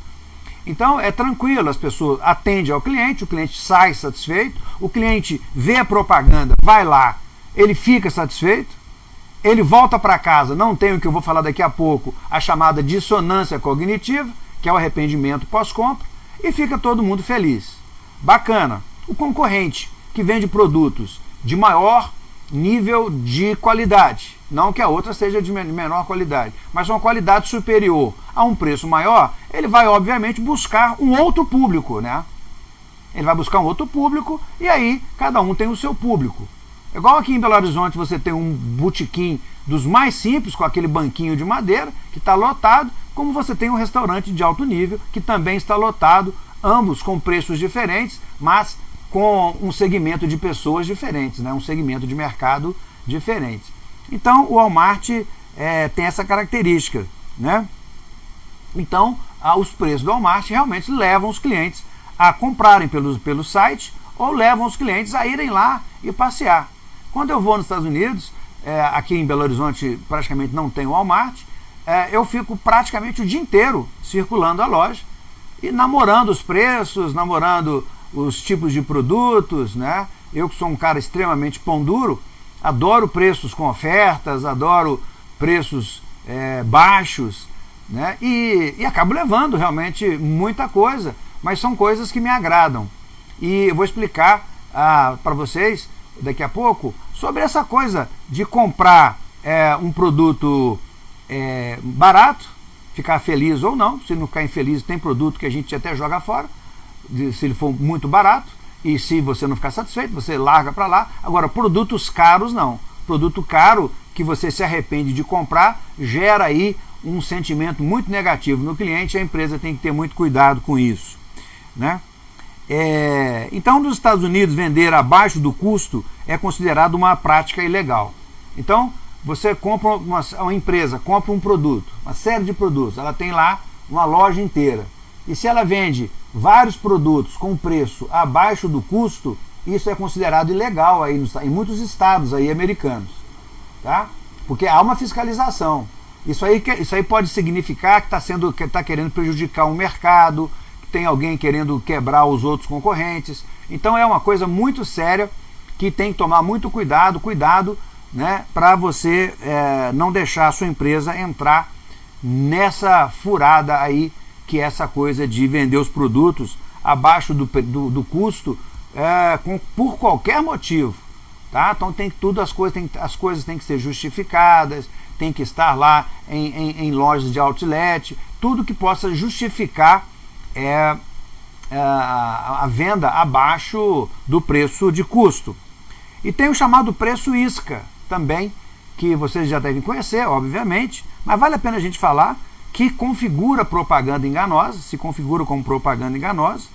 [SPEAKER 1] Então é tranquilo, as pessoas atendem ao cliente, o cliente sai satisfeito, o cliente vê a propaganda, vai lá, ele fica satisfeito, ele volta para casa, não tem o que eu vou falar daqui a pouco, a chamada dissonância cognitiva, que é o arrependimento pós-compra, e fica todo mundo feliz. Bacana. O concorrente que vende produtos de maior nível de qualidade, não que a outra seja de menor qualidade, mas uma qualidade superior a um preço maior, ele vai obviamente buscar um outro público, né? Ele vai buscar um outro público e aí cada um tem o seu público. Igual aqui em Belo Horizonte você tem um botequim dos mais simples, com aquele banquinho de madeira, que está lotado, como você tem um restaurante de alto nível, que também está lotado, ambos com preços diferentes, mas com um segmento de pessoas diferentes, né? um segmento de mercado diferente. Então o Walmart é, tem essa característica. Né? Então os preços do Walmart realmente levam os clientes a comprarem pelo, pelo site ou levam os clientes a irem lá e passear. Quando eu vou nos Estados Unidos, é, aqui em Belo Horizonte praticamente não tem Walmart, é, eu fico praticamente o dia inteiro circulando a loja e namorando os preços, namorando os tipos de produtos, né? Eu que sou um cara extremamente pão duro, adoro preços com ofertas, adoro preços é, baixos, né? E, e acabo levando realmente muita coisa, mas são coisas que me agradam. E eu vou explicar ah, para vocês daqui a pouco sobre essa coisa de comprar é, um produto é, barato, ficar feliz ou não. Se não ficar infeliz, tem produto que a gente até joga fora, se ele for muito barato. E se você não ficar satisfeito, você larga para lá. Agora, produtos caros não. Produto caro que você se arrepende de comprar gera aí um sentimento muito negativo no cliente. A empresa tem que ter muito cuidado com isso. Né? É, então, nos Estados Unidos, vender abaixo do custo é considerado uma prática ilegal. Então, você compra uma, uma empresa, compra um produto, uma série de produtos, ela tem lá uma loja inteira. E se ela vende vários produtos com preço abaixo do custo, isso é considerado ilegal aí nos, em muitos estados aí americanos. Tá? Porque há uma fiscalização. Isso aí, isso aí pode significar que está que está querendo prejudicar um mercado, tem alguém querendo quebrar os outros concorrentes. Então é uma coisa muito séria que tem que tomar muito cuidado, cuidado né, para você é, não deixar a sua empresa entrar nessa furada aí que é essa coisa de vender os produtos abaixo do, do, do custo é, com, por qualquer motivo. Tá? Então tem tudo, as coisas, tem, as coisas têm que ser justificadas, tem que estar lá em, em, em lojas de outlet, tudo que possa justificar é, é, a venda abaixo do preço de custo. E tem o chamado preço isca também, que vocês já devem conhecer, obviamente, mas vale a pena a gente falar que configura propaganda enganosa, se configura como propaganda enganosa.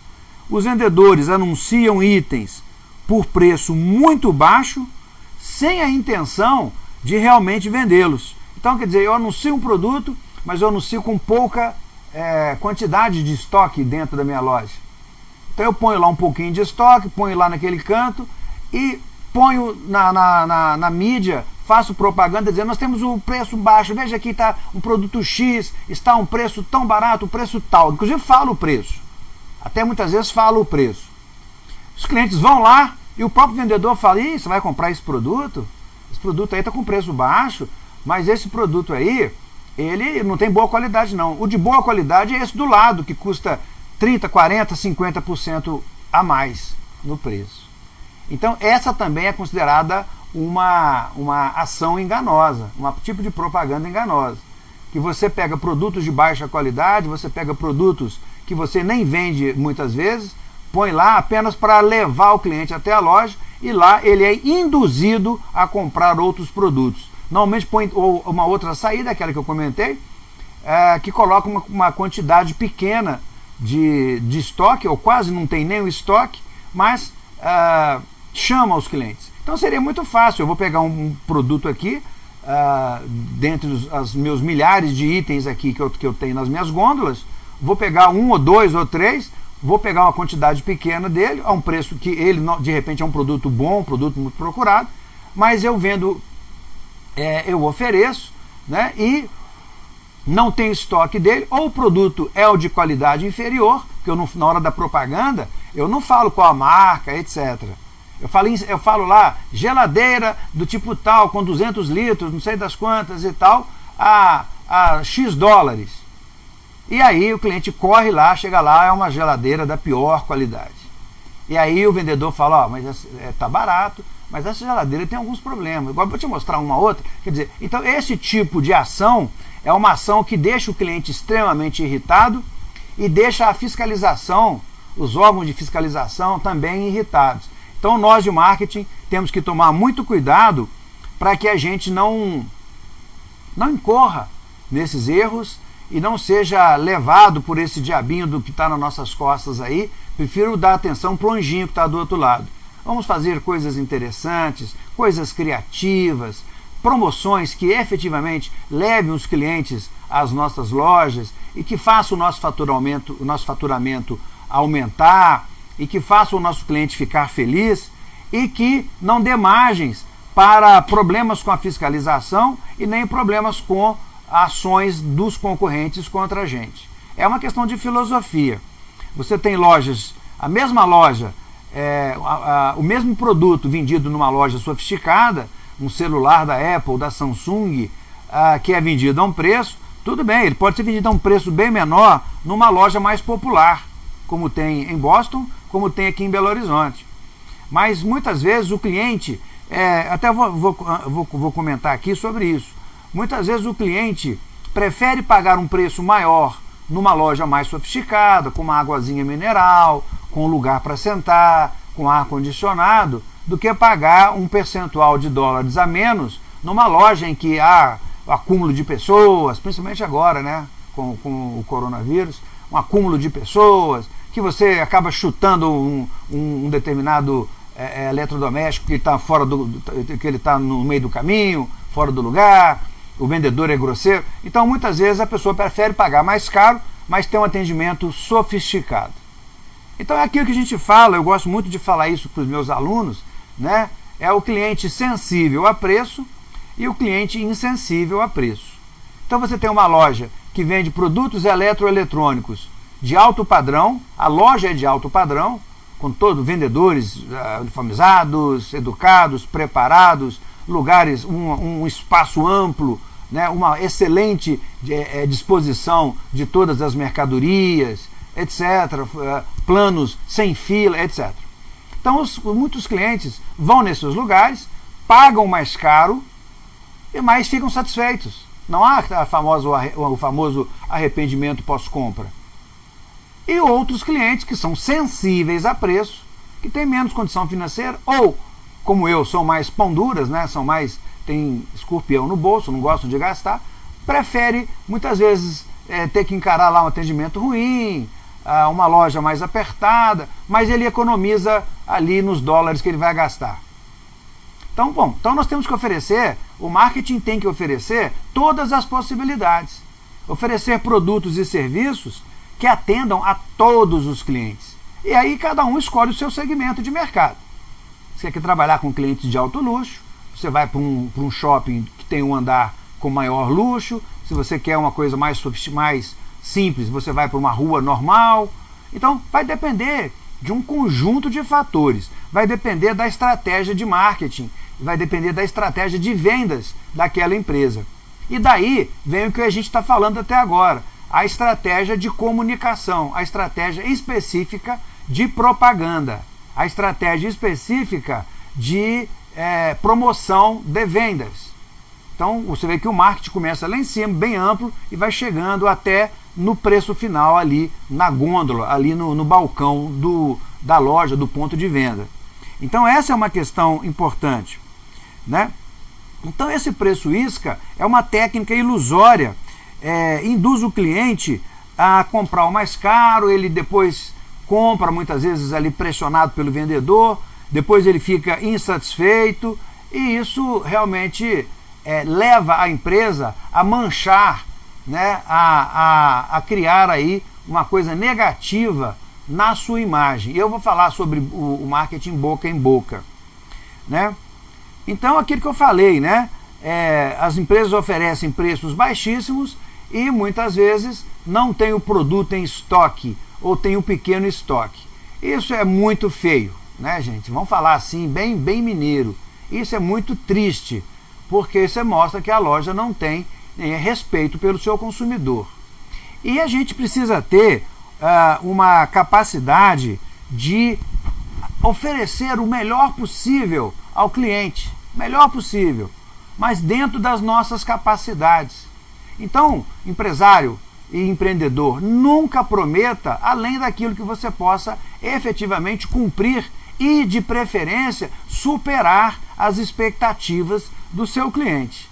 [SPEAKER 1] Os vendedores anunciam itens por preço muito baixo, sem a intenção de realmente vendê-los. Então, quer dizer, eu anuncio um produto, mas eu anuncio com pouca é, quantidade de estoque dentro da minha loja. Então eu ponho lá um pouquinho de estoque, ponho lá naquele canto e ponho na, na, na, na mídia, faço propaganda dizendo nós temos um preço baixo, veja aqui está um produto X, está um preço tão barato, o preço tal. Inclusive falo o preço. Até muitas vezes falo o preço. Os clientes vão lá e o próprio vendedor fala, Ih, você vai comprar esse produto? Esse produto aí está com preço baixo, mas esse produto aí, ele não tem boa qualidade não. O de boa qualidade é esse do lado, que custa 30, 40, 50% a mais no preço. Então essa também é considerada uma, uma ação enganosa, um tipo de propaganda enganosa. Que você pega produtos de baixa qualidade, você pega produtos que você nem vende muitas vezes, põe lá apenas para levar o cliente até a loja e lá ele é induzido a comprar outros produtos. Normalmente põe uma outra saída, aquela que eu comentei, é, que coloca uma, uma, quantidade pequena de, de estoque, ou quase não tem nem o estoque, mas é, chama os clientes. Então seria muito fácil, eu vou pegar um produto aqui, uh, dentre os, os, meus milhares de itens aqui que eu, que eu tenho nas minhas gôndolas, vou pegar um ou dois ou três, vou pegar uma quantidade pequena dele, a um preço que ele de repente é um produto bom, um produto muito procurado, mas eu vendo, é, eu ofereço, né, e não tem estoque dele, ou o produto é o de qualidade inferior, porque eu não, na hora da propaganda eu não falo qual a marca, etc. Eu falo, eu falo lá, geladeira do tipo tal, com 200 litros, não sei das quantas e tal, a, a X dólares. E aí o cliente corre lá, chega lá, é uma geladeira da pior qualidade. E aí o vendedor fala, ó, mas é, tá barato, mas essa geladeira tem alguns problemas. Agora vou te mostrar uma outra. Quer dizer, então esse tipo de ação é uma ação que deixa o cliente extremamente irritado e deixa a fiscalização, os órgãos de fiscalização também irritados. Então nós de marketing temos que tomar muito cuidado para que a gente não, não incorra nesses erros e não seja levado por esse diabinho do que está nas nossas costas aí. Prefiro dar atenção para o anjinho que está do outro lado. Vamos fazer coisas interessantes, coisas criativas, promoções que efetivamente levem os clientes às nossas lojas e que façam o nosso faturamento, o nosso faturamento aumentar, e que faça o nosso cliente ficar feliz e que não dê margens para problemas com a fiscalização e nem problemas com ações dos concorrentes contra a gente. É uma questão de filosofia. Você tem lojas, a mesma loja, é, a, a, o mesmo produto vendido numa loja sofisticada, um celular da Apple, da Samsung, a, que é vendido a um preço, tudo bem, ele pode ser vendido a um preço bem menor numa loja mais popular, como tem em Boston, como tem aqui em Belo Horizonte. Mas muitas vezes o cliente, é, até vou, vou, vou, vou comentar aqui sobre isso, muitas vezes o cliente prefere pagar um preço maior numa loja mais sofisticada, com uma águazinha mineral, com lugar para sentar, com ar-condicionado, do que pagar um percentual de dólares a menos numa loja em que há acúmulo de pessoas, principalmente agora, né, com, com o coronavírus, um acúmulo de pessoas, que você acaba chutando um, um, determinado é, é eletrodoméstico que está fora do, que ele está no meio do caminho, fora do lugar, o vendedor é grosseiro. Então muitas vezes a pessoa prefere pagar mais caro, mas ter um atendimento sofisticado. Então é aquilo que a gente fala, eu gosto muito de falar isso para os meus alunos, né? É o cliente sensível a preço e o cliente insensível a preço. Então você tem uma loja que vende produtos eletroeletrônicos de alto padrão, a loja é de alto padrão, com todos vendedores uh, uniformizados, educados, preparados, lugares, um, um espaço amplo, né, uma excelente é, disposição de todas as mercadorias, etc., uh, planos sem fila, etc. Então, os, muitos clientes vão nesses lugares, pagam mais caro e mais ficam satisfeitos. Não há a famosa, o famoso arrependimento pós-compra. E outros clientes que são sensíveis a preço, que têm menos condição financeira, ou, como eu, são mais pão duras, né? são mais, tem escorpião no bolso, não gostam de gastar, prefere muitas vezes é, ter que encarar lá um atendimento ruim, uma loja mais apertada, mas ele economiza ali nos dólares que ele vai gastar. Então, bom, então nós temos que oferecer, o marketing tem que oferecer todas as possibilidades. Oferecer produtos e serviços que atendam a todos os clientes. E aí cada um escolhe o seu segmento de mercado. Você quer trabalhar com clientes de alto luxo, você vai para um, um shopping que tem um andar com maior luxo, se você quer uma coisa mais, mais simples, você vai para uma rua normal. Então, vai depender de um conjunto de fatores. Vai depender da estratégia de marketing, vai depender da estratégia de vendas daquela empresa. E daí vem o que a gente está falando até agora, a estratégia de comunicação, a estratégia específica de propaganda, a estratégia específica de é, promoção de vendas. Então você vê que o marketing começa lá em cima, bem amplo, e vai chegando até no preço final ali na gôndola, ali no, no balcão do, da loja, do ponto de venda. Então essa é uma questão importante. Né? Então esse preço isca é uma técnica ilusória, é, induz o cliente a comprar o mais caro, ele depois compra muitas vezes ali pressionado pelo vendedor, depois ele fica insatisfeito e isso realmente é, leva a empresa a manchar, né, a, a, a criar aí uma coisa negativa na sua imagem. Eu vou falar sobre o, o marketing boca em boca. Né? Então, aquilo que eu falei, né? É, as empresas oferecem preços baixíssimos e muitas vezes não tem o produto em estoque ou tem um pequeno estoque. Isso é muito feio, né, gente? Vamos falar assim, bem, bem mineiro. Isso é muito triste, porque isso mostra que a loja não tem né, respeito pelo seu consumidor. E a gente precisa ter uh, uma capacidade de oferecer o melhor possível ao cliente, melhor possível, mas dentro das nossas capacidades. Então, empresário e empreendedor, nunca prometa além daquilo que você possa efetivamente cumprir e, de preferência, superar as expectativas do seu cliente.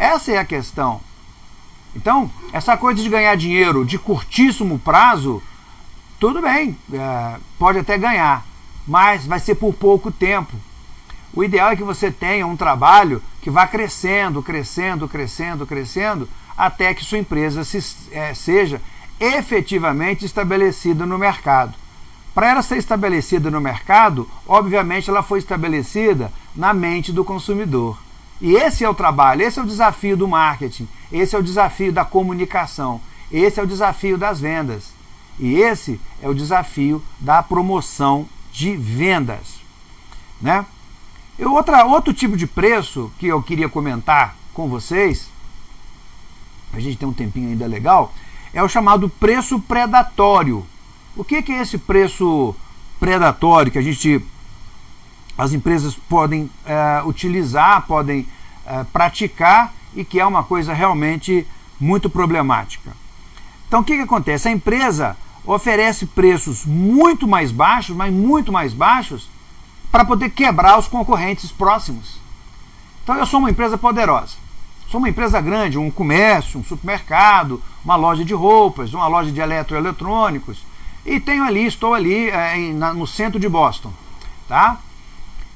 [SPEAKER 1] Essa é a questão. Então, essa coisa de ganhar dinheiro de curtíssimo prazo, tudo bem, é, pode até ganhar, mas vai ser por pouco tempo. O ideal é que você tenha um trabalho que vá crescendo, crescendo, crescendo, crescendo, até que sua empresa se, é, seja efetivamente estabelecida no mercado. Para ela ser estabelecida no mercado, obviamente ela foi estabelecida na mente do consumidor. E esse é o trabalho, esse é o desafio do marketing, esse é o desafio da comunicação, esse é o desafio das vendas. E esse é o desafio da promoção de vendas. Né? E outra, outro tipo de preço que eu queria comentar com vocês, a gente tem um tempinho ainda legal, é o chamado preço predatório. O que, que é esse preço predatório que a gente, as empresas podem é, utilizar, podem é, praticar e que é uma coisa realmente muito problemática? Então o que, que acontece? A empresa oferece preços muito mais baixos, mas muito mais baixos, para poder quebrar os concorrentes próximos. Então eu sou uma empresa poderosa. Sou uma empresa grande, um comércio, um supermercado, uma loja de roupas, uma loja de eletroeletrônicos. E tenho ali, estou ali é, no centro de Boston, tá?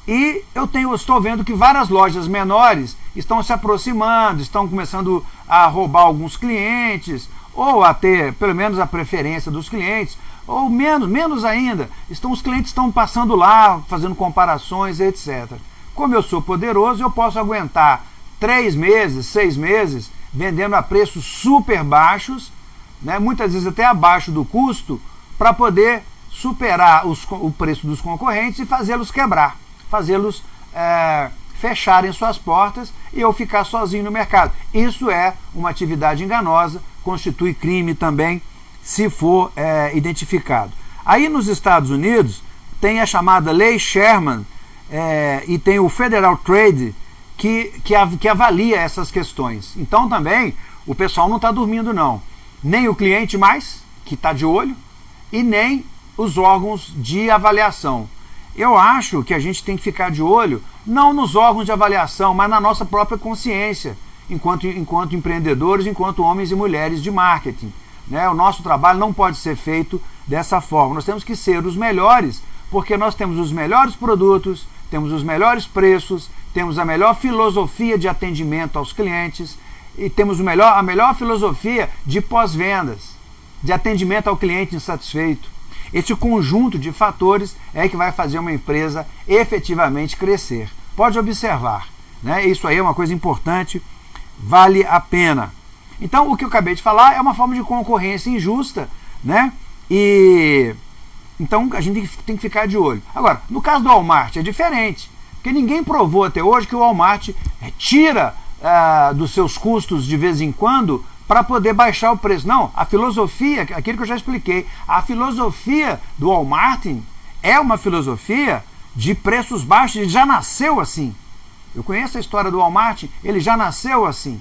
[SPEAKER 1] E eu tenho, estou vendo que várias lojas menores estão se aproximando, estão começando a roubar alguns clientes, ou a ter pelo menos a preferência dos clientes, ou menos, menos ainda, estão, os clientes estão passando lá, fazendo comparações, etc. Como eu sou poderoso, eu posso aguentar três meses, seis meses, vendendo a preços super baixos, né, muitas vezes até abaixo do custo, para poder superar os, o preço dos concorrentes e fazê-los quebrar, fazê-los é, fecharem suas portas e eu ficar sozinho no mercado. Isso é uma atividade enganosa, constitui crime também, se for é, identificado. Aí nos Estados Unidos tem a chamada Lei Sherman é, e tem o Federal Trade, que, que, que avalia essas questões. Então também o pessoal não está dormindo não. Nem o cliente mais, que está de olho, e nem os órgãos de avaliação. Eu acho que a gente tem que ficar de olho não nos órgãos de avaliação, mas na nossa própria consciência, enquanto, enquanto empreendedores, enquanto homens e mulheres de marketing. Né? O nosso trabalho não pode ser feito dessa forma. Nós temos que ser os melhores, porque nós temos os melhores produtos, temos os melhores preços, temos a melhor filosofia de atendimento aos clientes e temos o melhor, a melhor filosofia de pós-vendas, de atendimento ao cliente insatisfeito. Esse conjunto de fatores é que vai fazer uma empresa efetivamente crescer. Pode observar, né? isso aí é uma coisa importante, vale a pena. Então, o que eu acabei de falar é uma forma de concorrência injusta, né? E então a gente tem que ficar de olho. Agora, no caso do Walmart é diferente, porque ninguém provou até hoje que o Walmart eh, tira uh, dos seus custos de vez em quando para poder baixar o preço. Não, a filosofia, aquilo que eu já expliquei, a filosofia do Walmart é uma filosofia de preços baixos, ele já nasceu assim. Eu conheço a história do Walmart, ele já nasceu assim.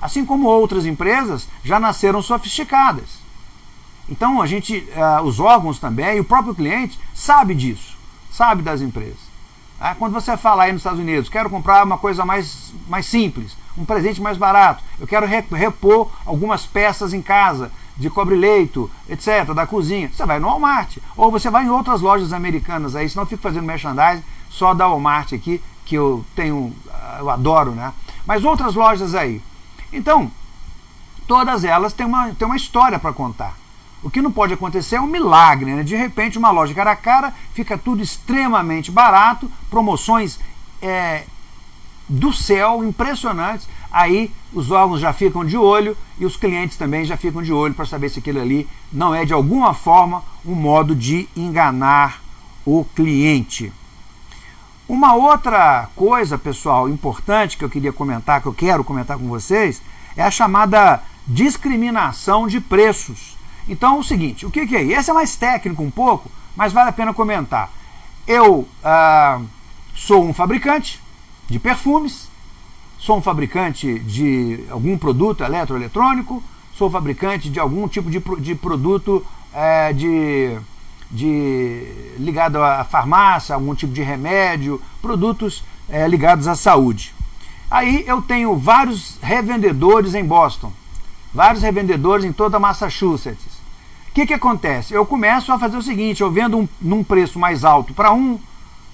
[SPEAKER 1] Assim como outras empresas já nasceram sofisticadas. Então a gente, uh, os órgãos também, e o próprio cliente sabe disso, sabe das empresas. Ah, quando você fala aí nos Estados Unidos, quero comprar uma coisa mais, mais simples, um presente mais barato, eu quero repor algumas peças em casa, de cobre-leito, etc., da cozinha, você vai no Walmart. Ou você vai em outras lojas americanas aí, senão eu fico fazendo merchandising só da Walmart aqui, que eu tenho, ah, eu adoro, né? Mas outras lojas aí. Então, todas elas têm uma, têm uma história para contar. O que não pode acontecer é um milagre, né? De repente, uma loja cara a cara, fica tudo extremamente barato, promoções é, do céu, impressionantes. Aí os órgãos já ficam de olho e os clientes também já ficam de olho para saber se aquilo ali não é de alguma forma um modo de enganar o cliente. Uma outra coisa, pessoal, importante que eu queria comentar, que eu quero comentar com vocês, é a chamada discriminação de preços. Então, o seguinte, o que, que é? Esse é mais técnico um pouco, mas vale a pena comentar. Eu ah, sou um fabricante de perfumes, sou um fabricante de algum produto eletroeletrônico, sou fabricante de algum tipo de, de produto é, de, de, ligado à farmácia, algum tipo de remédio, produtos é, ligados à saúde. Aí eu tenho vários revendedores em Boston, vários revendedores em toda Massachusetts. O que, que acontece? Eu começo a fazer o seguinte, eu vendo um, num preço mais alto para um,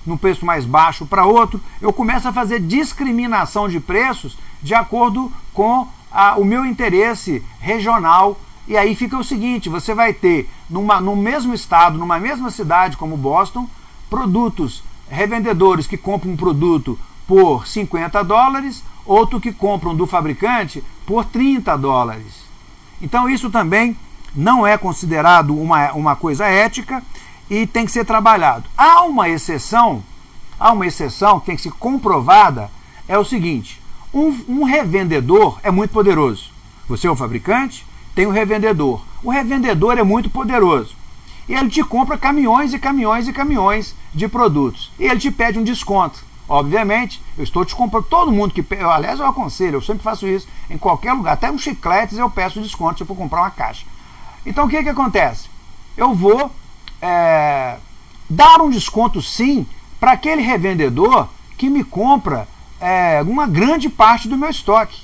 [SPEAKER 1] num preço mais baixo para outro, eu começo a fazer discriminação de preços de acordo com a, o meu interesse regional. E aí fica o seguinte, você vai ter numa, no mesmo estado, numa mesma cidade como Boston, produtos, revendedores que compram um produto por 50 dólares, outro que compram do fabricante por 30 dólares. Então isso também não é considerado uma, uma coisa ética e tem que ser trabalhado. Há uma exceção, há uma exceção que tem que ser comprovada, é o seguinte, um, um revendedor é muito poderoso. Você é o fabricante, tem um revendedor. O revendedor é muito poderoso. E ele te compra caminhões e caminhões e caminhões de produtos. E ele te pede um desconto. Obviamente, eu estou te comprando, todo mundo que. Eu, aliás, eu aconselho, eu sempre faço isso em qualquer lugar, até um chicletes eu peço desconto se eu for comprar uma caixa. Então o que, que acontece? Eu vou é, dar um desconto sim para aquele revendedor que me compra é, uma grande parte do meu estoque.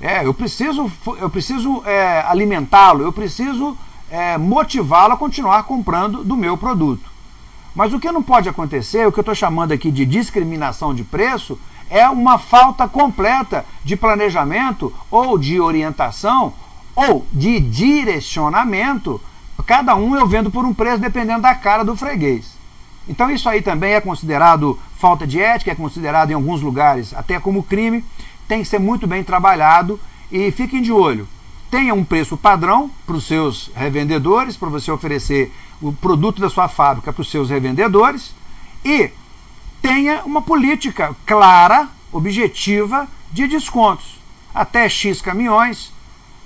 [SPEAKER 1] É, eu preciso, eu preciso é, alimentá-lo, eu preciso é, motivá-lo a continuar comprando do meu produto. Mas o que não pode acontecer, o que eu estou chamando aqui de discriminação de preço, é uma falta completa de planejamento ou de orientação ou de direcionamento, cada um eu vendo por um preço dependendo da cara do freguês. Então isso aí também é considerado falta de ética, é considerado em alguns lugares até como crime, tem que ser muito bem trabalhado e fiquem de olho. Tenha um preço padrão para os seus revendedores, para você oferecer o produto da sua fábrica para os seus revendedores e tenha uma política clara, objetiva de descontos. Até X caminhões,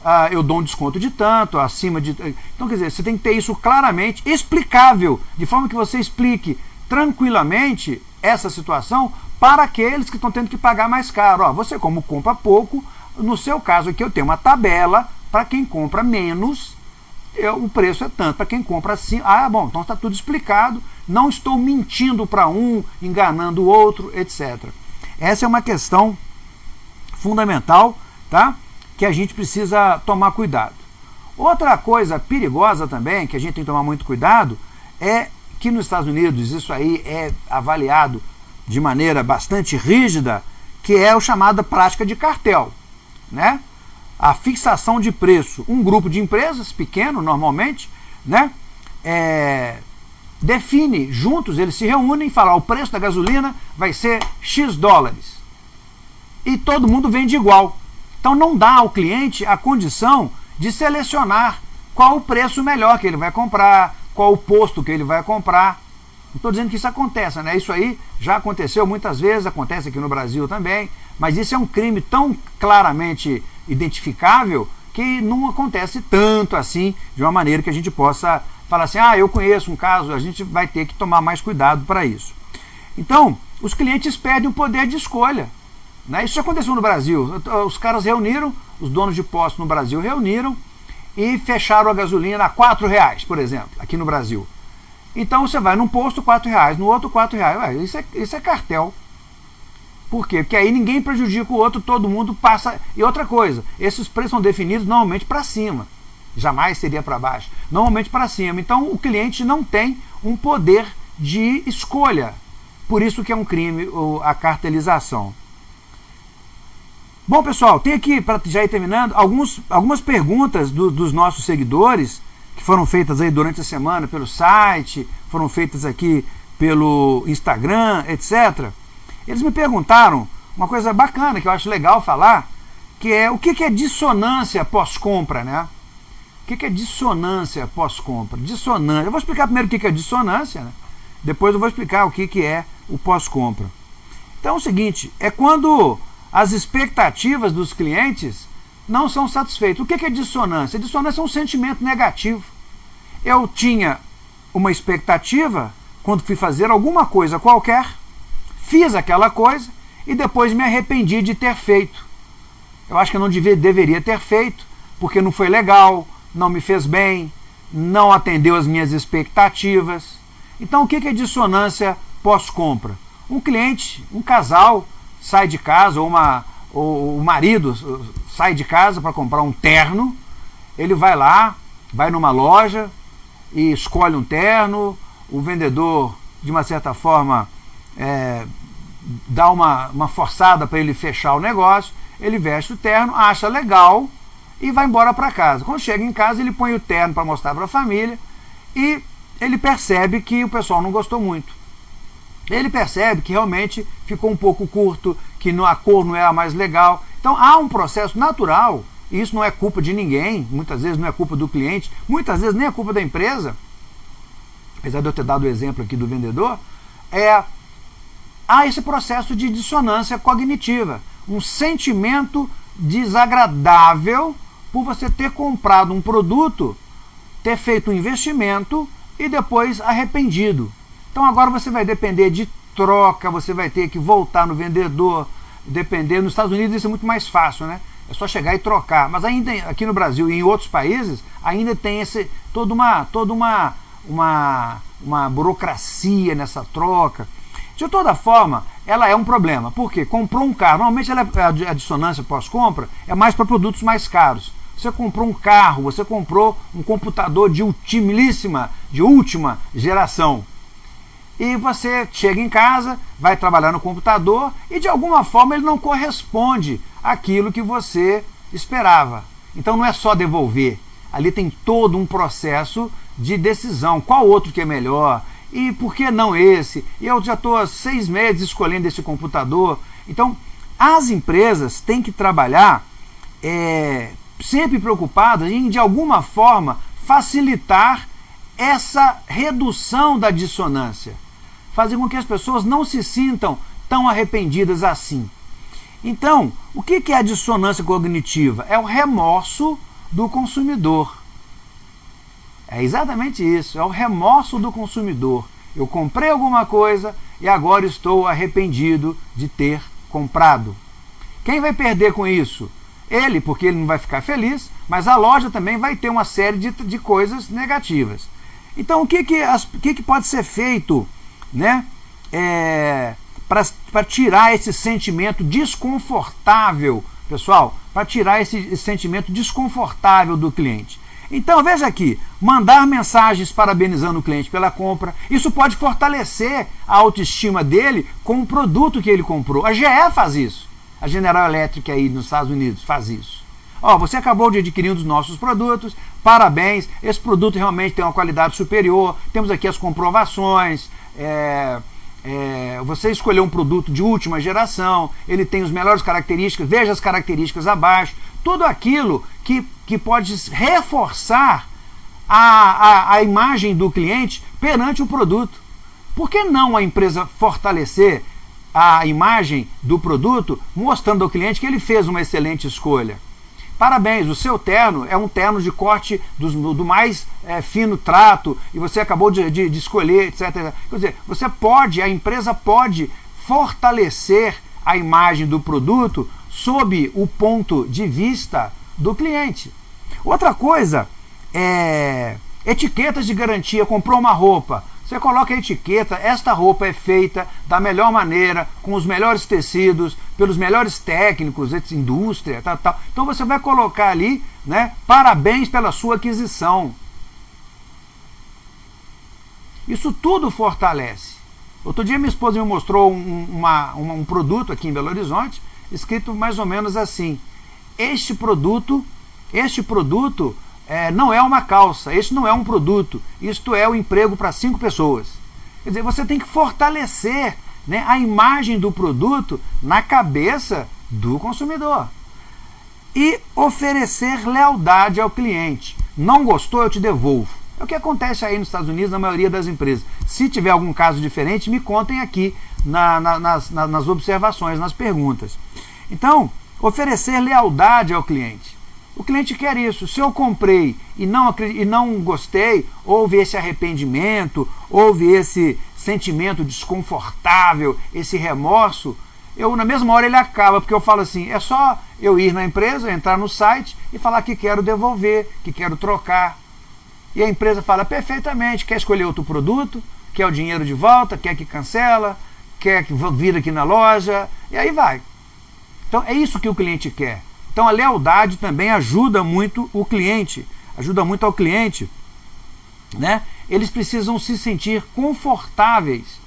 [SPEAKER 1] ah, eu dou um desconto de tanto, acima de. Então, quer dizer, você tem que ter isso claramente explicável, de forma que você explique tranquilamente essa situação para aqueles que estão tendo que pagar mais caro. Ó, você como compra pouco, no seu caso aqui eu tenho uma tabela para quem compra menos, eu, o preço é tanto. Para quem compra assim, ah, bom, então está tudo explicado, não estou mentindo para um, enganando o outro, etc. Essa é uma questão fundamental, tá? Que a gente precisa tomar cuidado. Outra coisa perigosa também, que a gente tem que tomar muito cuidado, é que nos Estados Unidos isso aí é avaliado de maneira bastante rígida, que é o chamada prática de cartel, né? A fixação de preço. Um grupo de empresas, pequeno normalmente, né? É, define juntos, eles se reúnem e falam: o preço da gasolina vai ser X dólares. E todo mundo vende igual. Então não dá ao cliente a condição de selecionar qual o preço melhor que ele vai comprar, qual o posto que ele vai comprar. Não estou dizendo que isso aconteça, né? Isso aí já aconteceu muitas vezes, acontece aqui no Brasil também, mas isso é um crime tão claramente identificável que não acontece tanto assim, de uma maneira que a gente possa falar assim, ah, eu conheço um caso, a gente vai ter que tomar mais cuidado para isso. Então, os clientes perdem o poder de escolha. Né? Isso aconteceu no Brasil. Os caras reuniram, os donos de postos no Brasil reuniram e fecharam a gasolina a quatro reais, por exemplo, aqui no Brasil. Então você vai num posto quatro reais, no outro quatro reais. Ué, isso, é, isso é cartel. Por quê? Porque aí ninguém prejudica o outro, todo mundo passa. E outra coisa, esses preços são definidos normalmente para cima. Jamais seria para baixo. Normalmente para cima. Então o cliente não tem um poder de escolha. Por isso que é um crime a cartelização. Bom, pessoal, tem aqui, para já ir terminando, alguns, algumas perguntas do, dos nossos seguidores que foram feitas aí durante a semana pelo site, foram feitas aqui pelo Instagram, etc. Eles me perguntaram uma coisa bacana que eu acho legal falar, que é o que é dissonância pós-compra, né? O que é dissonância pós-compra? Dissonância. Eu vou explicar primeiro o que é dissonância, né? depois eu vou explicar o que é o pós-compra. Então é o seguinte, é quando as expectativas dos clientes não são satisfeitas. O que é dissonância? Dissonância é um sentimento negativo. Eu tinha uma expectativa quando fui fazer alguma coisa qualquer, fiz aquela coisa e depois me arrependi de ter feito. Eu acho que eu não devia, deveria ter feito, porque não foi legal, não me fez bem, não atendeu as minhas expectativas. Então, o que é dissonância pós-compra? Um cliente, um casal, sai de casa, ou, uma, ou o marido sai de casa para comprar um terno, ele vai lá, vai numa loja e escolhe um terno, o vendedor, de uma certa forma, é, dá uma, uma forçada para ele fechar o negócio, ele veste o terno, acha legal e vai embora para casa. Quando chega em casa, ele põe o terno para mostrar para a família e ele percebe que o pessoal não gostou muito ele percebe que realmente ficou um pouco curto, que a cor não era mais legal. Então há um processo natural, e isso não é culpa de ninguém, muitas vezes não é culpa do cliente, muitas vezes nem é culpa da empresa, apesar de eu ter dado o exemplo aqui do vendedor, é há esse processo de dissonância cognitiva, um sentimento desagradável por você ter comprado um produto, ter feito um investimento e depois arrependido. Então agora você vai depender de troca, você vai ter que voltar no vendedor, depender. Nos Estados Unidos isso é muito mais fácil, né? É só chegar e trocar. Mas ainda aqui no Brasil e em outros países ainda tem esse toda uma toda uma uma, uma burocracia nessa troca. De toda forma, ela é um problema. Por quê? Comprou um carro. Normalmente ela, é, a dissonância pós-compra é mais para produtos mais caros. Você comprou um carro, você comprou um computador de ultimíssima, de última geração e você chega em casa, vai trabalhar no computador e de alguma forma ele não corresponde àquilo que você esperava. Então não é só devolver, ali tem todo um processo de decisão. Qual outro que é melhor? E por que não esse? E eu já estou há seis meses escolhendo esse computador. Então, as empresas têm que trabalhar é, sempre preocupadas em, de alguma forma, facilitar essa redução da dissonância fazer com que as pessoas não se sintam tão arrependidas assim. Então, o que é a dissonância cognitiva? É o remorso do consumidor. É exatamente isso, é o remorso do consumidor. Eu comprei alguma coisa, e agora estou arrependido de ter comprado. Quem vai perder com isso? Ele, porque ele não vai ficar feliz, mas a loja também vai ter uma série de, de coisas negativas. Então, o que, que, as, que, que pode ser feito né, é, para tirar esse sentimento desconfortável, pessoal, para tirar esse, esse sentimento desconfortável do cliente? Então veja aqui, mandar mensagens parabenizando o cliente pela compra, isso pode fortalecer a autoestima dele com o produto que ele comprou. A GE faz isso. A General Electric aí nos Estados Unidos faz isso. Ó, você acabou de adquirir um dos nossos produtos, parabéns, esse produto realmente tem uma qualidade superior, temos aqui as comprovações, é, é, você escolheu um produto de última geração, ele tem as melhores características, veja as características abaixo, tudo aquilo que, que pode reforçar a, a, a imagem do cliente perante o produto. Por que não a empresa fortalecer a imagem do produto, mostrando ao cliente que ele fez uma excelente escolha? Parabéns, o seu terno é um terno de corte do, do mais é, fino trato e você acabou de, de, de escolher, etc. Quer dizer, você pode, a empresa pode fortalecer a imagem do produto sob o ponto de vista do cliente. Outra coisa é etiquetas de garantia. Comprou uma roupa, você coloca a etiqueta, esta roupa é feita da melhor maneira, com os melhores tecidos, pelos melhores técnicos, indústria, tal, tal. Então você vai colocar ali, né, parabéns pela sua aquisição. Isso tudo fortalece. Outro dia minha esposa me mostrou um, uma, um produto aqui em Belo Horizonte, escrito mais ou menos assim, este produto, este produto é, não é uma calça, este não é um produto, isto é o um emprego para cinco pessoas. Quer dizer, você tem que fortalecer né, a imagem do produto na cabeça do consumidor. E oferecer lealdade ao cliente. Não gostou, eu te devolvo. É o que acontece aí nos Estados Unidos, na maioria das empresas. Se tiver algum caso diferente, me contem aqui na, na, nas, na, nas observações, nas perguntas. Então, oferecer lealdade ao cliente. O cliente quer isso. Se eu comprei e não, e não gostei, houve esse arrependimento, houve esse sentimento desconfortável, esse remorso, eu na mesma hora ele acaba, porque eu falo assim, é só eu ir na empresa, entrar no site e falar que quero devolver, que quero trocar. E a empresa fala perfeitamente, quer escolher outro produto, quer o dinheiro de volta, quer que cancela, quer que vira aqui na loja, e aí vai. Então é isso que o cliente quer. Então a lealdade também ajuda muito o cliente, ajuda muito ao cliente. Né? Eles precisam se sentir confortáveis,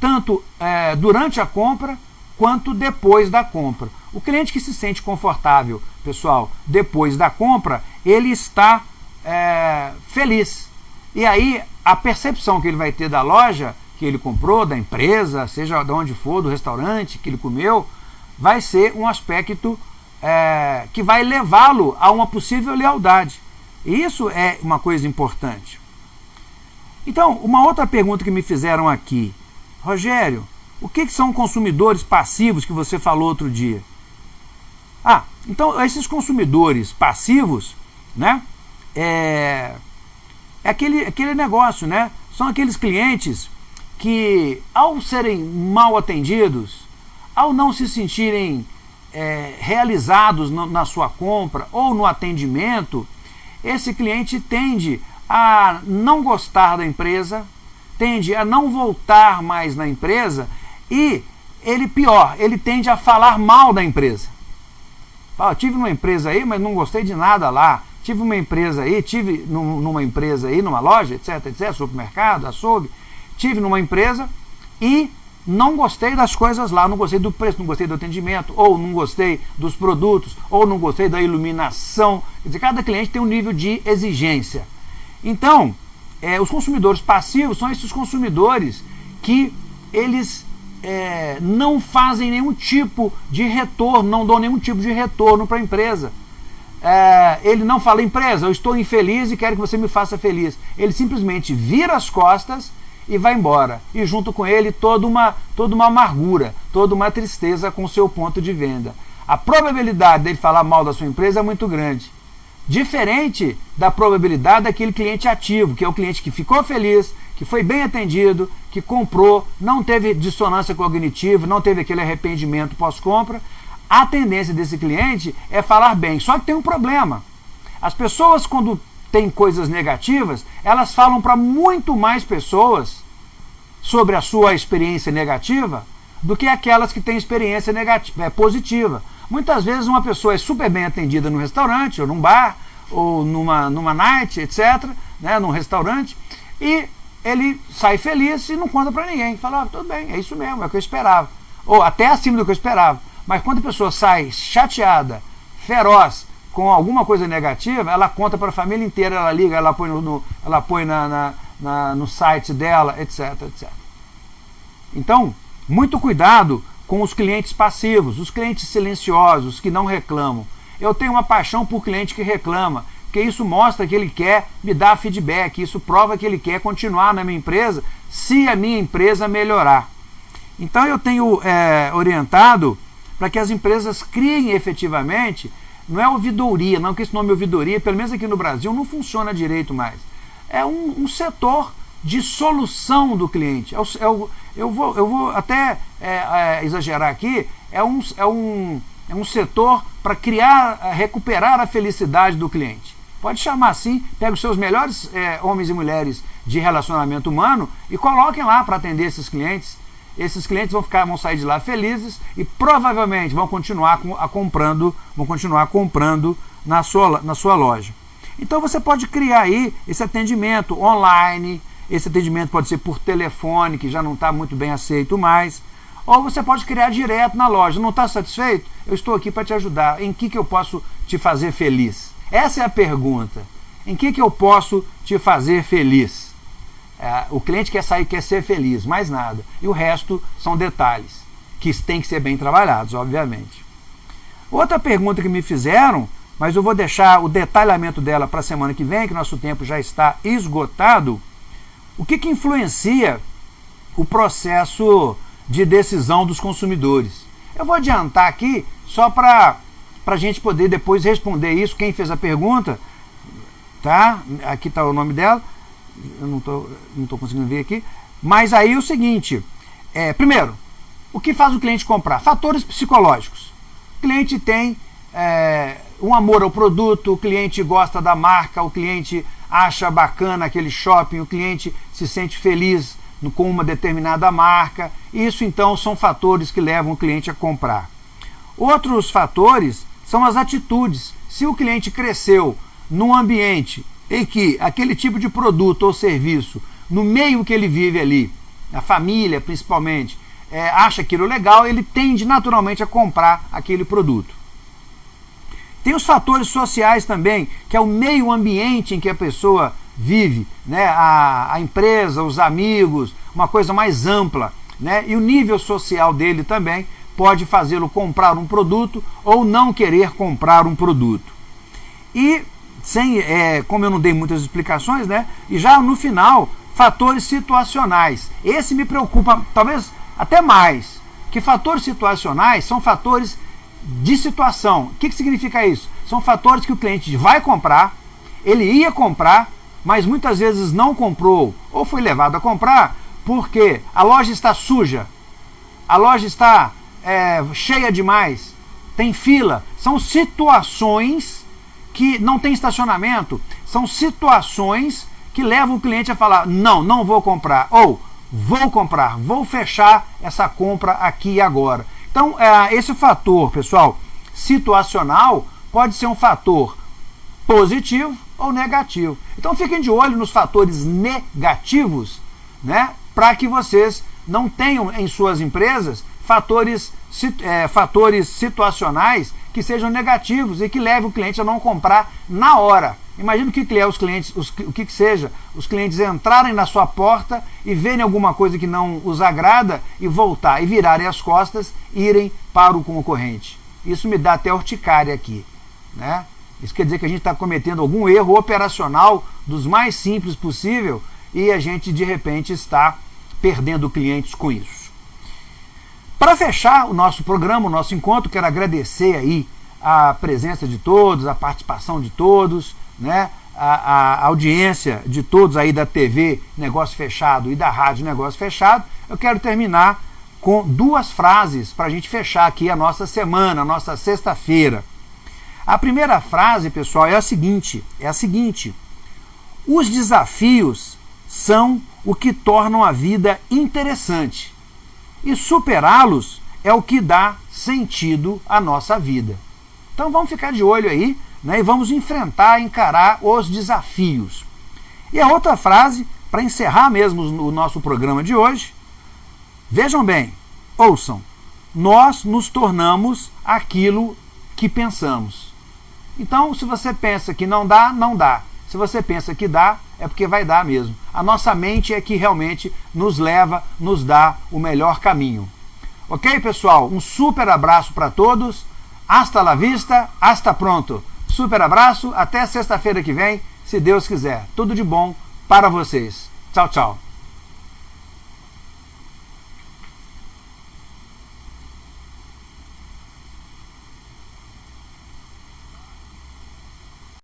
[SPEAKER 1] tanto é, durante a compra quanto depois da compra. O cliente que se sente confortável, pessoal, depois da compra, ele está é, feliz. E aí a percepção que ele vai ter da loja que ele comprou, da empresa, seja de onde for, do restaurante que ele comeu, vai ser um aspecto é, que vai levá-lo a uma possível lealdade. E isso é uma coisa importante. Então, uma outra pergunta que me fizeram aqui. Rogério, o que, que são consumidores passivos que você falou outro dia? Ah, então esses consumidores passivos, né? É, é aquele, aquele negócio, né? São aqueles clientes que, ao serem mal atendidos, ao não se sentirem é, realizados no, na sua compra ou no atendimento, esse cliente tende a não gostar da empresa, tende a não voltar mais na empresa e ele pior, ele tende a falar mal da empresa. Fala, tive uma empresa aí, mas não gostei de nada lá. Tive uma empresa aí, tive numa empresa aí, numa loja, etc, etc, supermercado, açougue. Tive numa empresa e não gostei das coisas lá, não gostei do preço, não gostei do atendimento, ou não gostei dos produtos, ou não gostei da iluminação. Quer dizer, cada cliente tem um nível de exigência. Então, é, os consumidores passivos são esses consumidores que eles é, não fazem nenhum tipo de retorno, não dão nenhum tipo de retorno para a empresa. É, ele não fala, empresa, eu estou infeliz e quero que você me faça feliz. Ele simplesmente vira as costas e vai embora. E junto com ele toda uma, toda uma amargura, toda uma tristeza com o seu ponto de venda. A probabilidade dele falar mal da sua empresa é muito grande. Diferente da probabilidade daquele cliente ativo, que é o cliente que ficou feliz, que foi bem atendido, que comprou, não teve dissonância cognitiva, não teve aquele arrependimento pós-compra, a tendência desse cliente é falar bem. Só que tem um problema. As pessoas, quando têm coisas negativas, elas falam para muito mais pessoas sobre a sua experiência negativa do que aquelas que têm experiência negativa, é, positiva. Muitas vezes uma pessoa é super bem atendida no restaurante, ou num bar, ou numa, numa night, etc., né, num restaurante, e ele sai feliz e não conta para ninguém. Fala, ah, tudo bem, é isso mesmo, é o que eu esperava. Ou até acima do que eu esperava. Mas quando a pessoa sai chateada, feroz, com alguma coisa negativa, ela conta para a família inteira, ela liga, ela põe no, ela põe na, na, na, no site dela, etc, etc. Então, muito cuidado com os clientes passivos, os clientes silenciosos, que não reclamam. Eu tenho uma paixão por cliente que reclama, porque isso mostra que ele quer me dar feedback, isso prova que ele quer continuar na minha empresa se a minha empresa melhorar. Então eu tenho é, orientado para que as empresas criem efetivamente, não é ouvidoria, não que esse nome ouvidoria, pelo menos aqui no Brasil, não funciona direito mais. É um, um setor de solução do cliente. É o, é eu, vou, eu vou até é, é, exagerar aqui, é um, é um, é um setor para criar, é, recuperar a felicidade do cliente. Pode chamar assim, pega os seus melhores é, homens e mulheres de relacionamento humano e coloquem lá para atender esses clientes. Esses clientes vão ficar, vão sair de lá felizes e provavelmente vão continuar a comprando, vão continuar comprando na sua, na sua loja. Então você pode criar aí esse atendimento online, esse atendimento pode ser por telefone, que já não está muito bem aceito mais. Ou você pode criar direto na loja. Não está satisfeito? Eu estou aqui para te ajudar. Em que, que eu posso te fazer feliz? Essa é a pergunta. Em que, que eu posso te fazer feliz? É, o cliente quer sair, quer ser feliz, mais nada. E o resto são detalhes, que têm que ser bem trabalhados, obviamente. Outra pergunta que me fizeram, mas eu vou deixar o detalhamento dela para a semana que vem, que nosso tempo já está esgotado o que, que influencia o processo de decisão dos consumidores? Eu vou adiantar aqui só para a gente poder depois responder isso. Quem fez a pergunta, tá? Aqui está o nome dela. Eu não estou não tô conseguindo ver aqui. Mas aí é o seguinte: é, primeiro, o que faz o cliente comprar? Fatores psicológicos. O cliente tem é, um amor ao produto, o cliente gosta da marca, o cliente acha bacana aquele shopping, o cliente se sente feliz com uma determinada marca. Isso então são fatores que levam o cliente a comprar. Outros fatores são as atitudes. Se o cliente cresceu num ambiente em que aquele tipo de produto ou serviço, no meio que ele vive ali, a família principalmente, é, acha aquilo legal, ele tende naturalmente a comprar aquele produto. Tem os fatores sociais também, que é o meio ambiente em que a pessoa vive, né? a, a empresa, os amigos, uma coisa mais ampla. Né? E o nível social dele também pode fazê-lo comprar um produto ou não querer comprar um produto. E, sem, é, como eu não dei muitas explicações, né? e já no final, fatores situacionais. Esse me preocupa, talvez até mais, que fatores situacionais são fatores de situação. O que, que significa isso? São fatores que o cliente vai comprar, ele ia comprar, mas muitas vezes não comprou ou foi levado a comprar porque a loja está suja, a loja está é, cheia demais, tem fila. São situações que não tem estacionamento, são situações que levam o cliente a falar: não, não vou comprar, ou vou comprar, vou fechar essa compra aqui e agora. Então, é, esse fator, pessoal, situacional, pode ser um fator positivo ou negativo. Então, fiquem de olho nos fatores negativos, né, para que vocês não tenham em suas empresas fatores, é, fatores situacionais que sejam negativos e que levem o cliente a não comprar na hora. Imagina o que, que é os clientes, os, o que, que seja, os clientes entrarem na sua porta e verem alguma coisa que não os agrada e voltar e virarem as costas e irem para o concorrente. Isso me dá até urticária aqui. Né? Isso quer dizer que a gente está cometendo algum erro operacional dos mais simples possível e a gente de repente está perdendo clientes com isso. Para fechar o nosso programa, o nosso encontro, quero agradecer aí a presença de todos, a participação de todos, né? a, a, audiência de todos aí da TV Negócio Fechado e da Rádio Negócio Fechado, eu quero terminar com duas frases para a gente fechar aqui a nossa semana, a nossa sexta-feira. A primeira frase, pessoal, é a seguinte: é a seguinte. Os desafios são o que tornam a vida interessante. E superá-los é o que dá sentido à nossa vida. Então vamos ficar de olho aí né, e vamos enfrentar, encarar os desafios. E a outra frase, para encerrar mesmo o nosso programa de hoje, vejam bem, ouçam, nós nos tornamos aquilo que pensamos. Então, se você pensa que não dá, não dá. Se você pensa que dá, é porque vai dar mesmo. A nossa mente é que realmente nos leva, nos dá o melhor caminho. Ok, pessoal? Um super abraço para todos. Hasta la vista, hasta pronto. Super abraço, até sexta-feira que vem, se Deus quiser. Tudo de bom para vocês. Tchau, tchau.